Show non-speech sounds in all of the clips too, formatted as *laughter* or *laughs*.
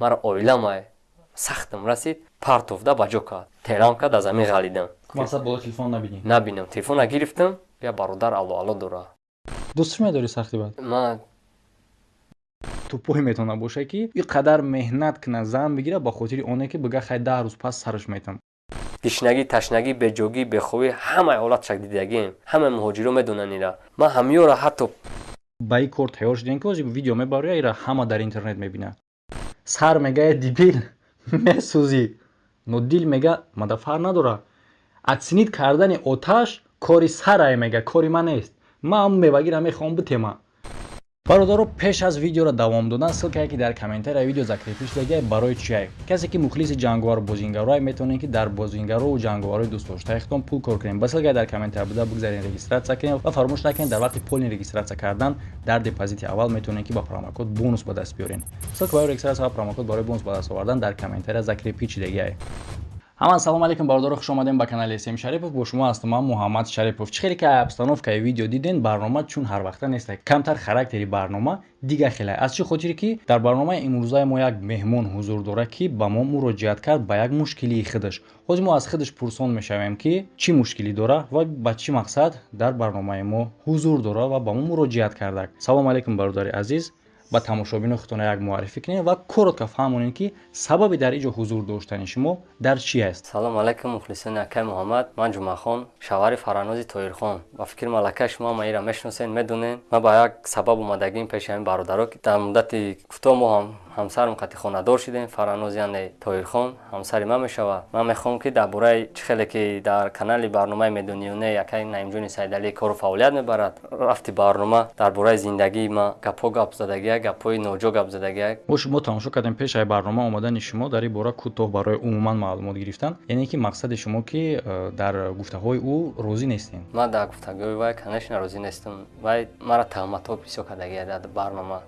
мара оиламай сахтам расид. Партовда ба ҷо кард терам кард аз замин ғалидам набинам телефона гирифтам я бародар аллоалло дора. Дӯстш медори сахти бад? Ман тупой метавона боша ки и қадар меҳнат кина зан бигира ба хотири оне ки бига хай даҳ рӯз пас сараш метам. Тишнагӣ ташнагӣ беҷогӣ бехобӣ ҳамаи ҳолатшак дидагем. Ҳамаи муҳоҷиро медонанд ира. Ман ҳамиёро ҳатто ба ин кор тайёр шудем ки ози видео мебаря ира ҳама дар интернет мебинад сар мегӯяд дибил *laughs* месӯзӣ. Но дил мега мадафар надора. Аксинид кардани оташ кори сарае мега кори ман нест. Ман ҳамн мевагира мехоҳам битема бародаро пеш аз видеоро давом додан ссилкае ки дар комментария видео закрепиш дагия барои чие касе ки мухлиси ҷанговар бозингарое метавонед ки дар бозингарову ҷанговарои дӯстдоштаихтон пул кор кунем. Ба ссилкае дар комментария буда бигзарен регистратсия кунем ва фаромӯш накунед дар вақти полни регистратсия кардан дар депозити аввал метавонед ки ба промокод бонус ба даст биёрен ссилка барои регистратсия ва промокод барои бонус ба даст овардан дар комментария закрепичи дагия ҳаман салом алейкум бародаро хуш омадем ба канали см шарипов. Бо шумо ҳастам ман муҳаммад шарипов. Чӣ хеле ки обстановкаи видео диден барнома чун ҳарвақта неста камтар характери барнома дига хеле. Аз чӣ хотире ки дар барномаи имрӯзаи мо як меҳмон ҳузур дора ки ба мо муроҷиат кард ба як мушкилии худаш ҳозир мо аз худаш пурсон мешавем ки чӣ мушкилӣ дора ва ба чӣ мақсад дар барномаи мо ҳузур дора ва ба мо муроҷиат кардак салом алейкум бародари азиз ба тамошобини худтона як муаррифӣ кунед ва коротко фаҳмонед ки сабаби дар иҷо ҳузур доштани шумо дар чӣ аст? Салому алайкум мухлисони акай муҳаммад. Ман ҷумъахон шавари фаранози тоирхон. Ба фикри малакаи шумо маира мешиносед медонед. Ман ба як сабаб омадагим пеши ҳамин бародаро дар муддати кӯтоҳ мо ҳам ҳамсарам қати хонадор шудем фараноз яъне тоирхон ҳамсари ман мешавад ман мехоҳам ки дар бораи чӣ хеле ки дар канали барномаи медониёне якай наимҷони саидалӣ кору фаъолият мебарад рафти барнома дар бораи зиндагии ман гапҳо гап задагиак гапҳои ноҷо гап задагиак мо шумо тамошо кардем пешаи барнома омадани шумо дар ин бора кӯтоҳ барои умуман маълумот гирифтан яъне ки мақсади шумо ки э, дар гуфтаҳои ӯ розӣ нестем. Ман дар гуфтагӯи вай конечно розӣ нестам. Вай маро таҳматҳо бисёр кардагия дар барнома.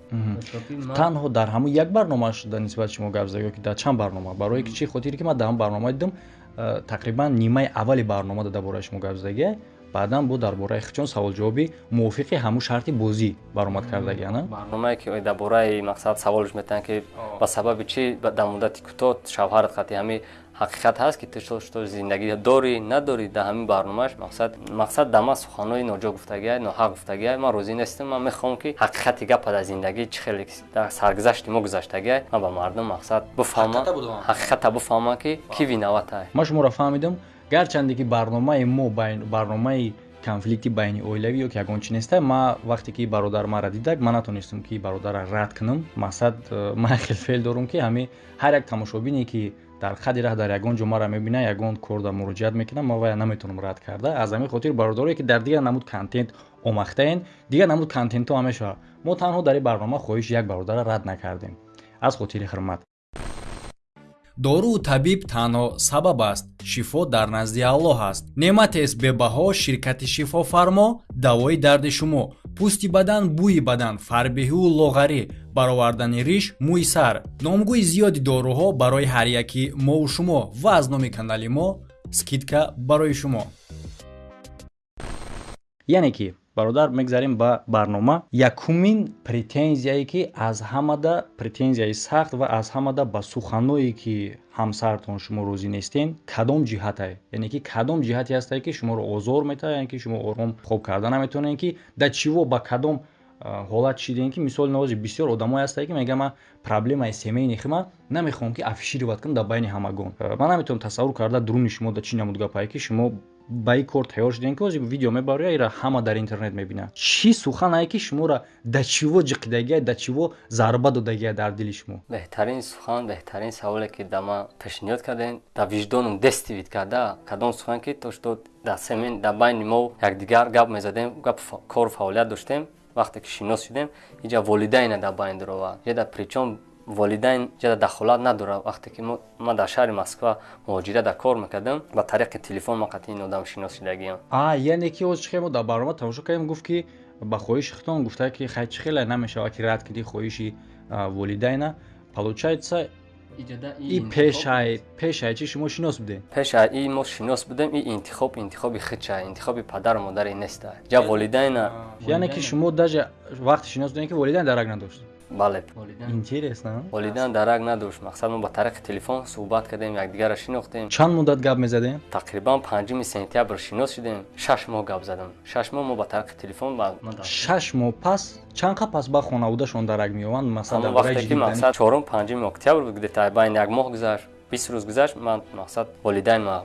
Танҳо дар ҳамон як барномааш дар нисбати шумо гап зада ки дар чанд барнома? Барои ки чӣ? Хотире ки ман дар ҳам барнома дидам э, тақрибан нимаи аввали барнома дар бораи шумо гап задагия баъдан бо дар бораи хичон саволҷавоби мувофиқи ҳамун шарти бозӣ баромад кардагиана барномае ки дар бораи мақсад саволш метаванд ки ба сабаби чӣ? Дар муддати кӯтоҳ шавҳарат қати ҳамин ҳақиқат ҳаст ки ту зиндагӣ дорӣ надорӣ дар ҳамин барномааш мақсад мақсад дар ман суханои ноҷо гуфтагиа ноҳақ гуфтагиа ман розӣ нестам ман мехоҳам ки ҳақиқати гапа дар зиндагӣ чӣ хеле дар саргузашти мо гузаштагиа ман ба мардум мақсад бифаҳмам ҳақиқата бифаҳмам ки ки виновата ман шуморо фаҳмидам гарчанде ки барномаи мо барномаи конфликти байни оилавӣ ё ки ягон чи неста ман вақте ки бародар мара дидак ман натонистам ки бародарро рад кунам мақсад э, ман хелфеъл дорам ки ҳамин ҳар як тамошобине ки дар хади раҳ дар ягон ҷо маро мебина ягон кор да муроҷиат мекунам ман вая наметавонам рад карда аз ҳамин хотир бародарое ки дар дигар намуд контент омахтаен дигар намуд контентҳо ҳам мешавад мо танҳо дар ин барнома хоҳиши як бародарро рад накардем аз хотири хурмат доруу табиб танҳо сабаб аст шифо дар назди аллоҳ аст. Неъматест бебаҳо ширкати шифофармо давои дарди шумо. Пӯсти бадан бӯи бадан фарбеҳиу лоғарӣ баровардани риш мӯи сар. Номгӯи зиёди доруҳо барои ҳар яки мову шумо ва аз номи канали мо скидка барои шумо. Яъне ки бародар мегзарем ба барнома. Якумин претензияе ки аз ҳамада претензияи сахт ва аз ҳамада ба суханое ки ҳамсартон шумо розӣ нестен кадом ҷиҳатае яъне ки кадом ҷиҳате ҳастае ки шуморо озор метавад яъне ки шумо ором хоб карда наметавонед ки дар чиво ба кадом ҳолат шидем ки мисоли навози бисёр одамое ҳастае ки мега ман проблемаи семейни хима намехоҳам ки афишироват кунам дар байни ҳамагон. Ман наметавонам тасаввур карда дуруни шумо да чӣ намуд гапае ки шумо ба ин кор тайёр шудем ки ҳозир видео мебаря ира ҳама дар интернет мебинад чӣ суханае ки шуморо да чиво ҷиқидагия да чиво зарба додагия дар дили шумо? Беҳтарин сухан беҳтарин саволе ки да ман пешниҳод кардем дар виҷдонам дестивид карда кадом сухан ки то шуд дар семин дар байни мо якдигар гап мезадем гап кору фаъолият доштем вақте ки шинос шудем иҷа волидайна дар байн дуровад ҷада причом волидайн ҷада дахолат надорад. Вақте ки ман дар шаҳри москва муҳоҷират дар кор мекардам ба тариқи телефон ман қатъи ин одам шинос шудагиам а яъне ки оз чихе мо дар барнома тамошо кардем гуфт ки ба хоҳиши хитон гуфта ки хай чӣ хеле намешавад ки рад кунӣ хоҳиши волидайна. Получается и пешай пешай чи шумо шинос будем пешай и мо шинос будем и интихоб интихоби хича интихоби падару модари неста. Ҷа волидайна яъне ки шумо даже вақте шинос будем ки волидайн дарак надошт бале интересно. Волидан дарак надошт мақсад мо ба тариқи телефон суҳбат кардем якдигарро шинохтем. Чанд муддат гап мезадем? Тақрибан панҷуми сентябр шинос шудем шаш моҳ гап задам. Шаш моҳ мо ба тариқи телефон шаш моҳ пас чанд қа пас ба хонаводашон дарак меёванд масалан вақте мақсад чорум панҷуми октябр буд гдета байни як моҳ гузашт бист рӯз гузашт ман мақсад волидайн ма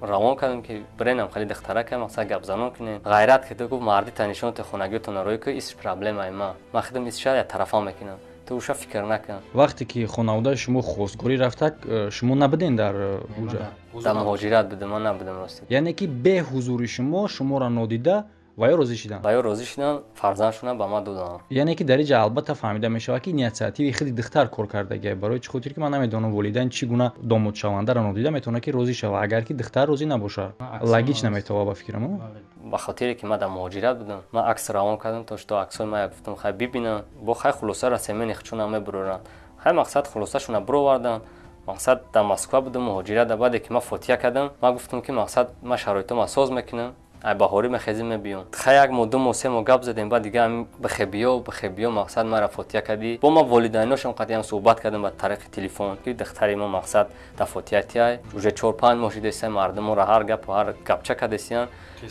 равон кардам ки бренам хали духтарака мақсад гапзанон кунем. Ғайрат кида гуфт марди танишонти хонагиётон рӯй ки ис проблемаи ма. Ма хидам ис шаяд тарафа мекунам. Ту уша фикр накун вақте ки хонаводаи шумо хостгорӣ рафтак э, шумо набуден дар э, уҷа дар муҳоҷират будем ман набудам рости яъне ки бе ҳузури шумо шуморо нодида ва ё розӣ шуданд ва ё розӣ шуданд фарзандшона ба ман доданд яъне ки дар инҷа албатта фаҳмида мешавад ки иниатсиативи худи духтар кор кардагия барои чӣ хотир ки ман намедонам волидайн чӣ гуна домодшавандаро нодида метавонад ки розӣ шава. Агар ки духтар розӣ набошад лагич наметава ба фикрам ба хотире ки ман дар муҳоҷират будам ман акс равон кардам то што аксои мая гуфтам хай бибинам бо хай хулоса расемени хчуна мебуроранд хай мақсад хулосашона буроварданд мақсад дар москва будам муҳоҷират баъде ки ман фотиҳа кардам ман гуфтам ки мақсад ман шароитома соз мекунам ай баҳорӣ мехезим мебиём ха як мо ду мо се мо гап задем баъд дига бихебиё бихебиё мақсад мара фотиҳа кардӣ. Бо ма волидайношам қатъиан суҳбат кардам ба тариқи телефон ки духтари мо мақсад дар фотиҳа тиай уже чор панҷ моҳ шудеса мардуморо ҳар гапу ҳар гапча кардесиян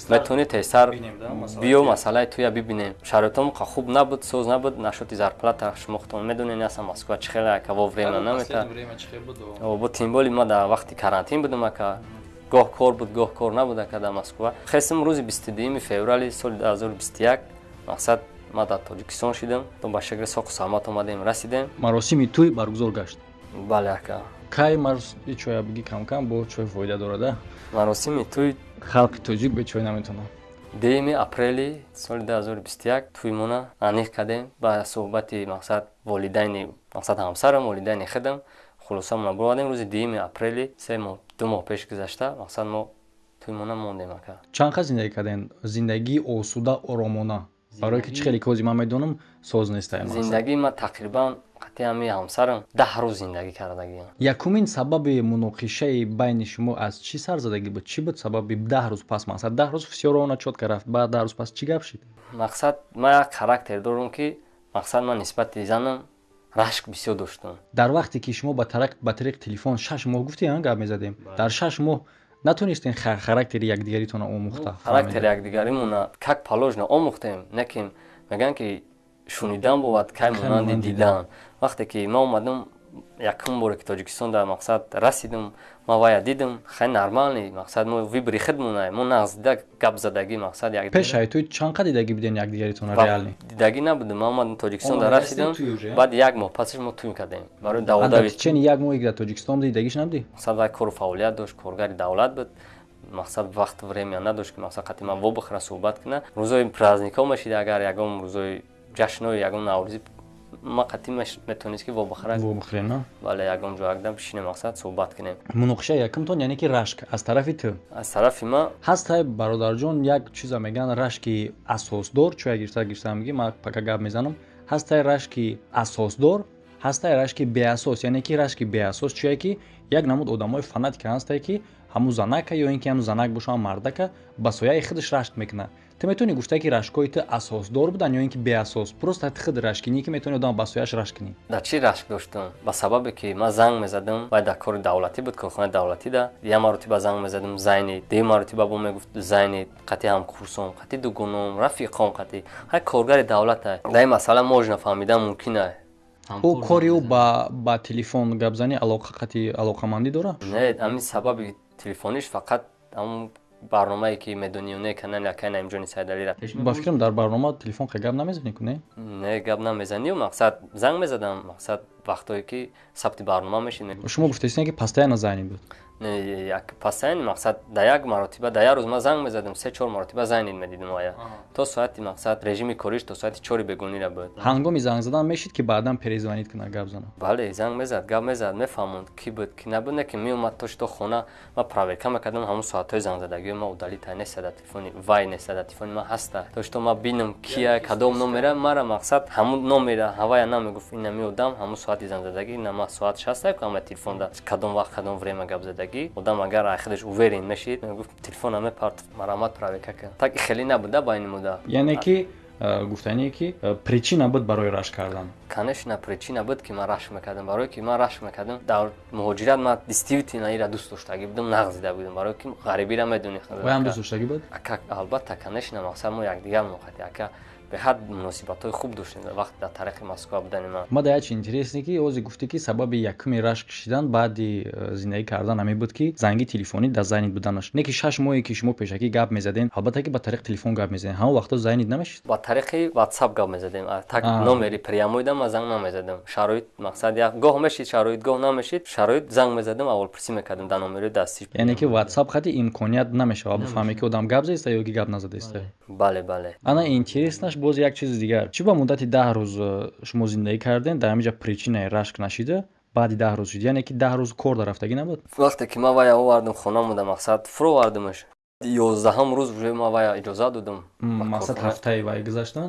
метавонӣ тезтар биё масъалаи туя бибинем. Шароитом қа хуб набуд соз набуд нашоти зарплата шумо худтон медонед аса москва чӣ хеле акаво врема намета бо тимболи ма дар вақти карантин будам ака гоҳ кор буд гоҳ кор набуд ака дар москва хестим рӯзи бистудуюми феврали соли 2021 мақсад ма дар тоҷикистон шудам то ба шакли соқу салмат омадем расидем. Маросими тӯй баргузор гашт. Бале ака. Кай маросими чоя биги камкам бо чой фоида дорада? Маросими тӯй халқи тоҷик бе чой наметонад. деюми апрели соли 2021 тӯймона аниқ кардем. Ба суҳбати мақсад волидайни мақсад ҳамсарам волидайни худам хулосамона буровардем рӯзи дуюми апрели се моҳ ду моҳ пеш гузашта мақсад мо тӯймона мондем ака чанд қа зиндагӣ кардем зиндагии осуда оромона. Барое ки чӣ хеле кози ман медонам соз нестаем зиндагии ма тақрибан қати ҳами ҳамсарам даҳ рӯз зиндагӣ кардагиам якумин сабаби муноқишаи байни шумо аз чӣ сар задагӣ буд? Чӣ буд сабаби даҳ рӯз пас мақсад? Даҳ рӯз фисёровона чотка рафт баъд даҳ рӯз пас чӣ гап шид? Мақсад ма як характер дорам ки мақсад ман нисбати занам рашк бисёр доштам дар вақте ки шумо ба тариқи телефон шаш моҳ гуфтиан гап мезадем. Дар шаш моҳ натонистем характери якдигаритона омӯхта характери якдигаримона как положено омӯхтем неким мегӯянд ки шунидан бовад кай монанди дидан. Вақте ки ма омадам якум боре ки тоҷикистон дар мақсад расидам ма вая дидам хеле нормалӣ мақсад. Мо вибри хидмона мо нағздида гап задагӣ мақсад пешаи ту чанқа дидагӣ буден якдигаритона реалӣ дидагӣ набудем ма омадам тоҷикистон дар расидам баъд як моҳ пасаш мо тӯй кардем. Барои даводачени як моҳи дар тоҷикистон буди дидагиш набуди? Мақсад вай кору фаъолият дошт коргари давлат буд. Мақсад вақт время надошт ки мақсад қати ман вобихӯра суҳбат кунам. Рӯзои праздникҳо мешида. Агар ягон рӯзои ҷашнои ягон наврӯзӣ ма қатӣ метавонист ки вобихӯрем бале ягон ҷо якдам бишинем мақсад суҳбат кунем. Муноқишаи якумтон яъне ки рашк. Аз тарафи ту? Аз тарафи ма? Ҳастай бародарҷон як чиза мегӯянд рашки асосдор чӯя гирифта гирифта мегӣ ма пака гап мезанам. Ҳастай рашки асосдор ҳастай рашки беасос яъне ки рашки беасос чӯя ки як намуд одамои фанатика ҳастай ки ҳамун занака ё ин ки ҳамун занак бошад мардака ба сояи худаш рашк мекунад ту метавонӣ гуфта ки рашкҳои ту асосдор буданд ё ин ки беасос просто ти худ рашкинӣ ки метавонӣ одам ба сояш рашк кунӣ дар чӣ рашк доштам? Ба сабабе ки ман занг мезадам вай дар кори давлатӣ буд корхонаи давлатӣ да як маротиба занг мезадам зайни дигар маротиба бо мегуфт зайни қати ҳамкурсом қати дугуном рафиқом қати ҳай коргари давлата дар ин масъала мож нафаҳмидан мумкина ӯ кори ӯ ба телефон гапзанӣ алоқақати алоқамандӣ дорад? Не ҳамин сабаби телефониш фақат ҳамн барномае ки медонӣ неканан якай наимҷони сайдалира ба фикрам дар барнома телефон ка гап намезанӣ ку не гап намезанию мақсад занг мезадам. Мақсад вақтое ки сабти барнома мешид шумо гуфтаистед ки пастаяна зайни буд як пасайн мақсад да як маротиба да як рӯз. Ма занг мезадам се чор маротиба зайнид медидам ая. То соати мақсад режими кориш то соати чори бегонира буд ҳангоми занг задан мешид ки баъдан перезвонид кунад гап зана бале занг мезад гап мезад мефаҳмонд ки буд ки набуд не ки меомад то шито хона. Ма проверка мекардам ҳамун соатҳои зангзадагио ма удалита нестада телефони вай нестада телефони ма ҳаста. То шито ма бинам кия кадом номера мара мақсад ҳамун номера ҳавая намегуфт ина меодам ҳамун соати зангзадагӣ ина ма соатш ҳаста ку ама телефонда кадом вақт кадом время гап задагӣ зиндагӣ одам агар ай худаш уверен мешид мегуфт телефона мепарт марамат проверка кун так хеле набуда байни муда яъне ки э, гуфтание ки причина буд барои рашк кардан конечно причина буд ки ман рашк мекардам. Барое ки ман рашк мекардам дар муҳоҷират ман дистивитина ира дӯст доштагӣ будам нағзида будам. Барое ки ғарибира медонӣ дӯст доштагӣ буд албатта конечно мақсад мо якдигар муқати ака беҳад муносибатҳои хуб доштем вақте дар тариқи москва будани ман ма дар чи интересне ки ози гуфтӣ ки сабаби якуми рашк кшидан баъди э, зиндагӣ кардан ҳаме буд ки занги телефонӣ дар зайнит буданаш. Не ки шаш моҳе ки шумо пешакӣ гап мезадем албатта ки ба тариқи телефон гап мезадем. Ҳамон вақто зайнит намешид ба тариқи ватсап гап мезадем. Так номери прямоида ма занг намезадем шароит мақсад як гоҳ мешид шароит гоҳ намешид шароит занг мезадем аввалпурсӣ мекардем дар номери дастӣ яъне ки ватсап хати имконият намешавад. Бифаҳме ки одам гап заиста ё ки гап назадаиста бале бале ана интереснаш боз як чизи дигар. Чӣ ба муддати даҳ рӯз э, шумо зиндагӣ кардем? Дар ҳамиҷа причинаи рашк нашида баъди даҳ рӯз шуд. Яъне ки даҳ рӯз кор дарафтагӣ набуд? Вақте ки ман вая овардам хона муда мақсад фуровардамаш ёздаҳам рӯз уже ма вая иҷоза додам. Мақсад ҳафтаи вай гузаштан?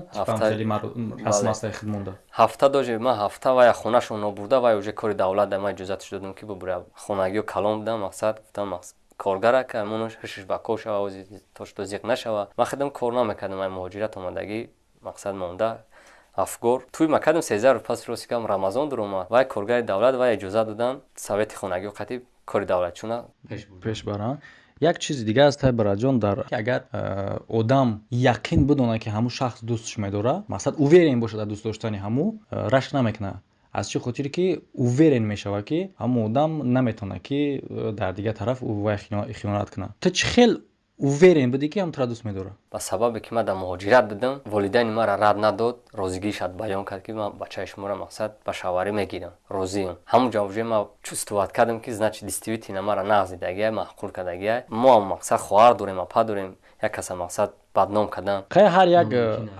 Расм астаи худ монда ҳафта доже ма ҳафта вая хонашон нобурда вай уже кори давлат да ма иҷозатш додам ки бубура хонагиё калон будам мақсад гуфтам коргара ка муно ҳишш ба кор шава то што зиқ нашава. Ма хидам кор намекардам ай муҳоҷират омадагӣ мақсад монда афгор. Туи ма кардам сезар пас ростикам рамазон дуромад вай коргари давлат вай иҷоза додан совети хонагио қатиб кори давлатчуна пеш бара як чизи дигар аст табираҷон дар агар э, одам яқин бидонад ки ҳамун шахс дӯстш медорад мақсад уверен бошад дар дӯст доштани ҳамун э, рашк намекунад аз чӣ хотире ки уверен мешавад ки ҳамун одам наметавонад ки э, дар дигар тараф вай хиёнат кунад. Ту чӣ хел уверен будӣ ки ҳамутро дӯст медорад ба сабабе ки ман дар муҳоҷират будам волидайни маро рад надод розигишат баён кард ки ман бачаи шуморо мақсад ба шаварӣ мегирам. Розиам ҳамун ҷо уже ман чувствоват кардам ки значи дистивитина маро нағзидагия маҳқур кардагия мо мақсад хоҳар дорем апа дорем як каса мақсад бадном кардан хай ҳар як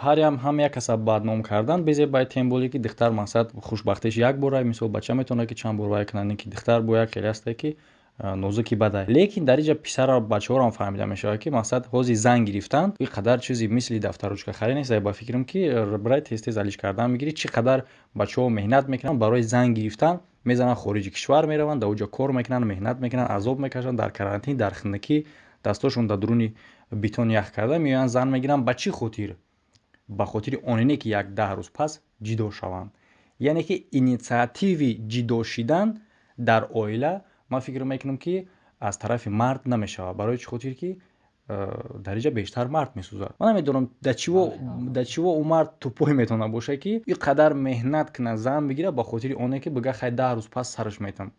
ҳарям ҳам. як каса бадном кардан безе баи тем боле ки духтар мақсад хушбахтиш як бора мисол бача метавонад ки чанд бор вай кунад ки духтар бояд хеле аста ки нозуки бада лекин дар инҷа писара бачаҳоро фаҳмида мешавад ки мақсад ҳози занг гирифтан и қадар чизи мисли дафтаручка харид нест ба фикрам ки барои тез тез алиш кардан мегирӣ чӣ қадар бачаҳо меҳнат мекунанд барои занг гирифтан мезананд хориҷи кишвар мераванд дар оҷо кор мекунанд меҳнат мекунанд азоб мекашанд дар карантин дар хиндагӣ дастошон дар дуруни битон ях карда меоянд зан мегиранд ба чӣ хотир ба хотири онине ки як даҳ рӯз пас ҷидо шаванд яъне ки инициативи ҷидо шидан дар оила ман фикр мекунам ки аз тарафи мард намешавад барои чӣ хотир ки э, дар инҷа бештар мард месӯзад. Ман намедонам дар чиво ӯ мард тупой метавонад бошад ки ин қадар меҳнат кунад зан бигирад ба хотири оне ки бига хай даҳ рӯз пас сараш метам.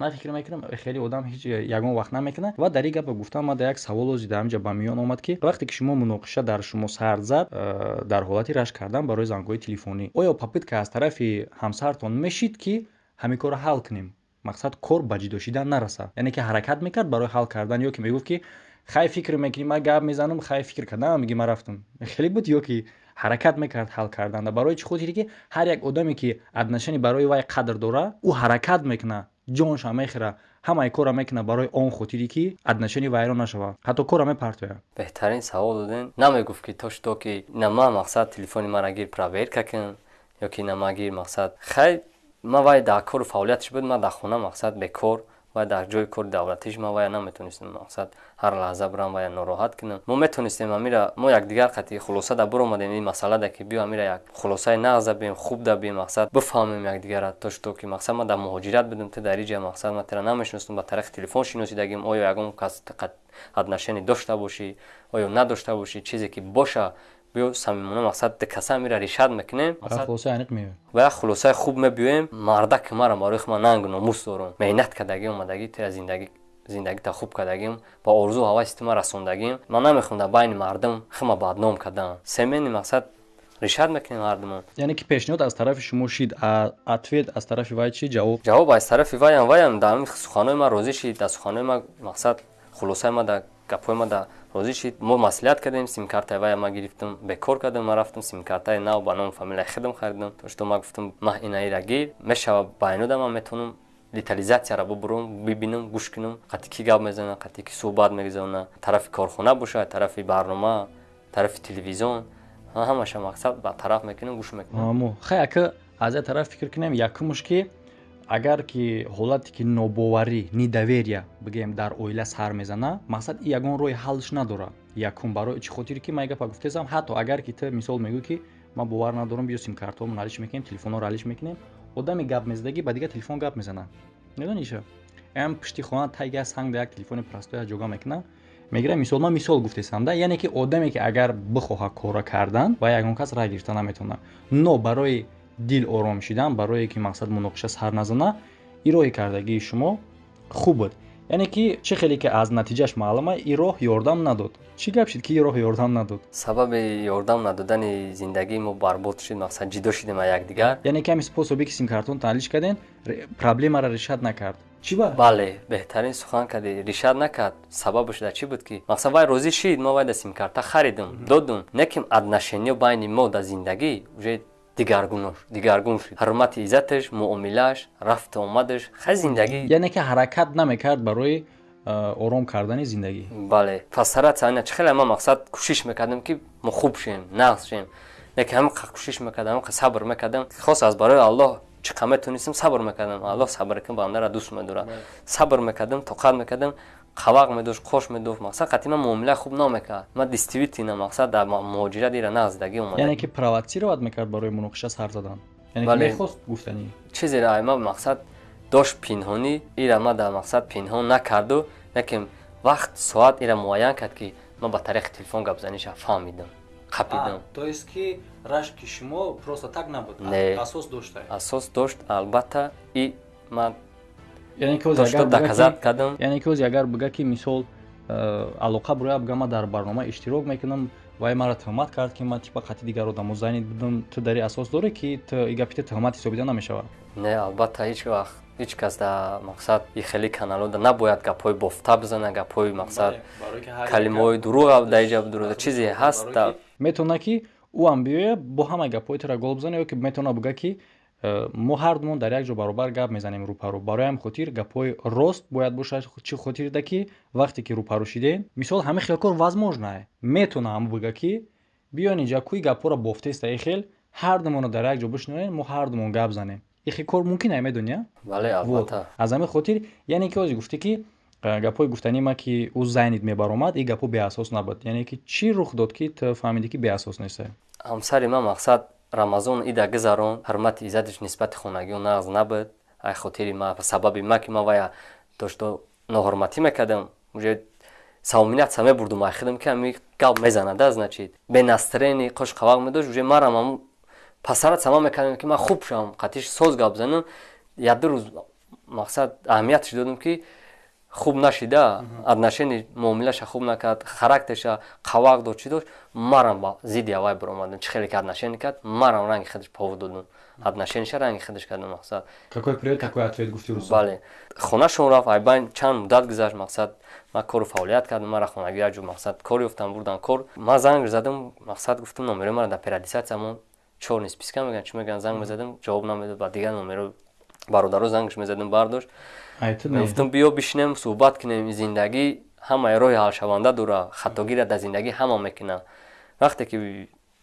Ман фикр мекунам хеле одам ҳеҷ ягон вақт намекунад. Ва дар ин гапа гуфтам ман дар як саволози дар ҳамҷа ба миён омад ки вақте ки шумо муноқиша дар шумо сар зад э, дар ҳолати рашк кардан барои зангҳои телефонӣ оё попитка аз тарафи ҳамсартон мешид ки ҳамин корро ҳал кунем мақсад кор ба ҷидо шидан нарасад яъне ки ҳаракат мекард барои ҳал кардан ё ки мегуфт ки хай фикр мекунӣ ман гап мезанам хай фикр кардам миги ман рафтам хеле буд ё ки ҳаракат мекард ҳал карданда. Барои чӣ хотире ки ҳар як одаме ки аднашани барои вай қадр дорад ӯ ҳаракат мекунад ҷонша мехӯрад ҳамаи кора мекунад барои он хотире ки аднашани вайрон нашавад ҳатто кора мепартояд беҳтарин савол додем намегуфт ки то шуто ки на ман мақсад телефони мара гир проверка кун ё ки на ма гир мақсад хай ман вай дар кору фаъолиятш буд ман дар хона мақсад бекор вай дар ҷои кори давлатиш ман вая наметонистем мақсад ҳар лаҳза бурам вая нороҳат кунам. Мо метонистем амира мо якдигар қати хулоса да буромадем ин масъалада ки биё амира як хулосаи нағз дабием хуб дабием мақсад бифаҳмем якдигара то шуто ки мақсад ман дар муҳоҷират будам ти дар иҷа мақсад ман тира намешиностум ба тариқи телефон шиносидагим оё ягон кас аднашани дошта бошӣ оё надошта бошӣ чизе ки боша биё самимона мақсад дикаса мира ришад мекунем. Ва як хулосаи хуб мебиёем. Мардаки мара барои хума нангу номус дорум. Меҳнат кардаги омадаги тира зиндаги зиндагита хуб кардагим. Ба орзу ҳаваси тума расондагим. Ман намехоҳам дар байни мардум хума бадном кардам. Семени мақсад ришад мекунем ҳардумон яъне ки пешниҳод аз тарафи шумо шид ответ аз тарафи вай чи? Ҷавоб? Ҷавоб аз тарафи ваям ваям дар суханои ман розӣ шид дар суханои ман мақсад хулосаи ман дар гапҳои ман дар розӣ шид мо маслиҳат кардем симкартаи вая ма гирифтам бекор кардам ма рафтам симкартаи нав ба номи фамилияи худам харидам тошто ма гуфтам ма инаира гир мешава байнуда ман метавонам детализатсияро бубурам бибинам гӯш кунам қати ки гап мезанад қати ки суҳбат мегузаронад тарафи корхона бошад тарафи барнома тарафи телевизион ҳамаша мақсад ба тараф мекунам гӯш мекунам хай ака аз я тараф фикр кунем якумш ки агар ки ҳолате ки нобоварӣ недоверия бигӯем дар оила сар мезанад мақсад ягон роҳи ҳаллш надорад якум барои чӣ хотире ки ман гапа гуфтезам ҳатто агар ки ту мисол мегӯй ки ман бовар надорам биё симкартҳоамон алиш мекунем телефонҳоро алиш мекунем одами гап мезадагӣ ба дигар телефон гап мезанад медониша ам пишти хона тайга санг як телефони простоя ҷога мекунам мегирам мисол ман мисол гуфтесам да яъне ки одаме ки агар бихоҳад кора кардан ва ягон кас рай гирифта наметавонад но барои дил ором шидан барое ки мақсад муноқиша сар назана ироҳӣ кардагии шумо хуб буд. Яъне ки чӣ хеле ки аз натиҷааш маълума и роҳ ёрдам надод. Чӣ гап шид ки и роҳ ёрдам надод? Сабаби ёрдам надодани зиндагии мо барбод шид мақсад ҷидо шидем аз якдигар? Яъне ки ҳами способе ки симкартон таҳлиш кардем проблемаро решат накард. Чӣ ба? Бале беҳтарин сухан кардӣ решат накард. Сабабаш дар чӣ буд ки? Мақсад вай розӣ шид мо вай да симкарта харидем додум. Не ки отношениё байни мо дар зиндагӣ уже дигаргун шуд. Ҳурмати иззаташ муомилааш рафту омадаш хай зиндагӣ. Яъне ки ҳаракат намекард барои ором кардани зиндагӣ. Бале фасаратсана чӣ хеле ман мақсад кӯшиш мекардам ки мо хуб шем нағз шем. Яке ҳамқа кӯшиш мекардам ҳамқа сабр мекардам. Хос аз барои аллоҳ чӣ қа метонистам сабр мекардам. Аллоҳ сабр кун бандара дӯст медорад. Сабр мекардам тоқат мекардам қавақ медошт қош медошт мақсад қатъи ман муомила хуб намекард ман дистивитина мақсад дар муҳоҷират ира назидагӣ омада яъне ки провотсироват мекард барои муноқиша сар задан. Мехост гуфтанӣ. чизеро ай ман мақсад дошт пинҳонӣ ира ман дар мақсад пинҳон накарду лекин вақт соат ира муайян кард ки ман ба тариқи телефон гапзаниша фаҳмидам қапидам. То есть ки рашки шумо просто так набуд асос дошта асос дошт албатта и ман яъне ки ози агар бига ки мисол э, алоқа буроя бигам ман дар барнома иштирок мекунам вай маро тӯҳмат кард ки ман типа қатъи дигар одамо занид будам ту дари асос дорӣ ки гапита тӯҳмат ҳисобида намешавад не албатта ҳеҷ вақт ҳеҷ кас дар мақсад и хеле каналода набояд гапҳои бофта бизана гапҳои мақсад калимаҳои дурӯғ дар иҷа дурӯда чизе ҳаст метавона ки ӯам биёя бо ҳама гапҳои тура гол бизана ё ки метавона бига ки мо ҳардумон дар як ҷо баробар гап мезанем рӯпарӯ барои ҳам хотир гапҳои рост бояд бошад чӣ хотирда ки вақте ки рӯпарӯ шидем мисол ҳамин хелкор возможное метавонам ҳаму бига ки биён инҷа кӯи гапҳоро бофтеста и хел ҳардумонро дар як ҷо бишинонем мо ҳардумон гап занем. Ихи кор мумкин ай медони аз ҳамин хотир яъне ки ози гуфтӣ ки э, гапҳои гуфтанима ки ӯ зайнид мебаромад и гапҳо беасос набуд яъне ки чӣ рух дод ки ту фаҳмидӣ ки беасос неста ҳамсари ман мақсад рамазон ида гузарон ҳурмати иззатиш нисбати хонагиё нағз набуд. Ай хотири ма сабаби ма ки ма вая дошто ноҳурматӣ мекардам. Уже самоминиятса мебурдум ай хидам ки ами гап мезанада значит. Бенастрени қош қавақ медошт уже марам аму пасарат сама мекардам ки ман хуб шавам. Қатиш соз гап занам. Яду рӯз мақсад аҳамиятш додам ки хуб нашида отношени муомилаша хуб накард характерша қавақ дод чӣ дошт марам ба зидди авай биромадам чӣ хеле ки отношение кард марам ранги хидаш повод додам отношениша ранги хидаш кардам мақсад. Бале. Хонашон рафт айбайн чанд муддат гузашт мақсад. Ман кору фаъолият кардам мара хонагӣ аҷо мақсад. Кор ёфтам бурдан кор. Ман занг задам мақсад гуфтам номерои мара дар периодизатсиямон чор нисписка мегӯянд чӣ мегӯянд занг мезадам ҷавоб намедод ба дигар номеро бародаро зангш мезадам бардошт гуфтам биё бишинем суҳбат кунем зиндагӣ ҳамаи роҳи ҳалшаванда дора хатогира дар зиндагӣ ҳама мекунад вақте ки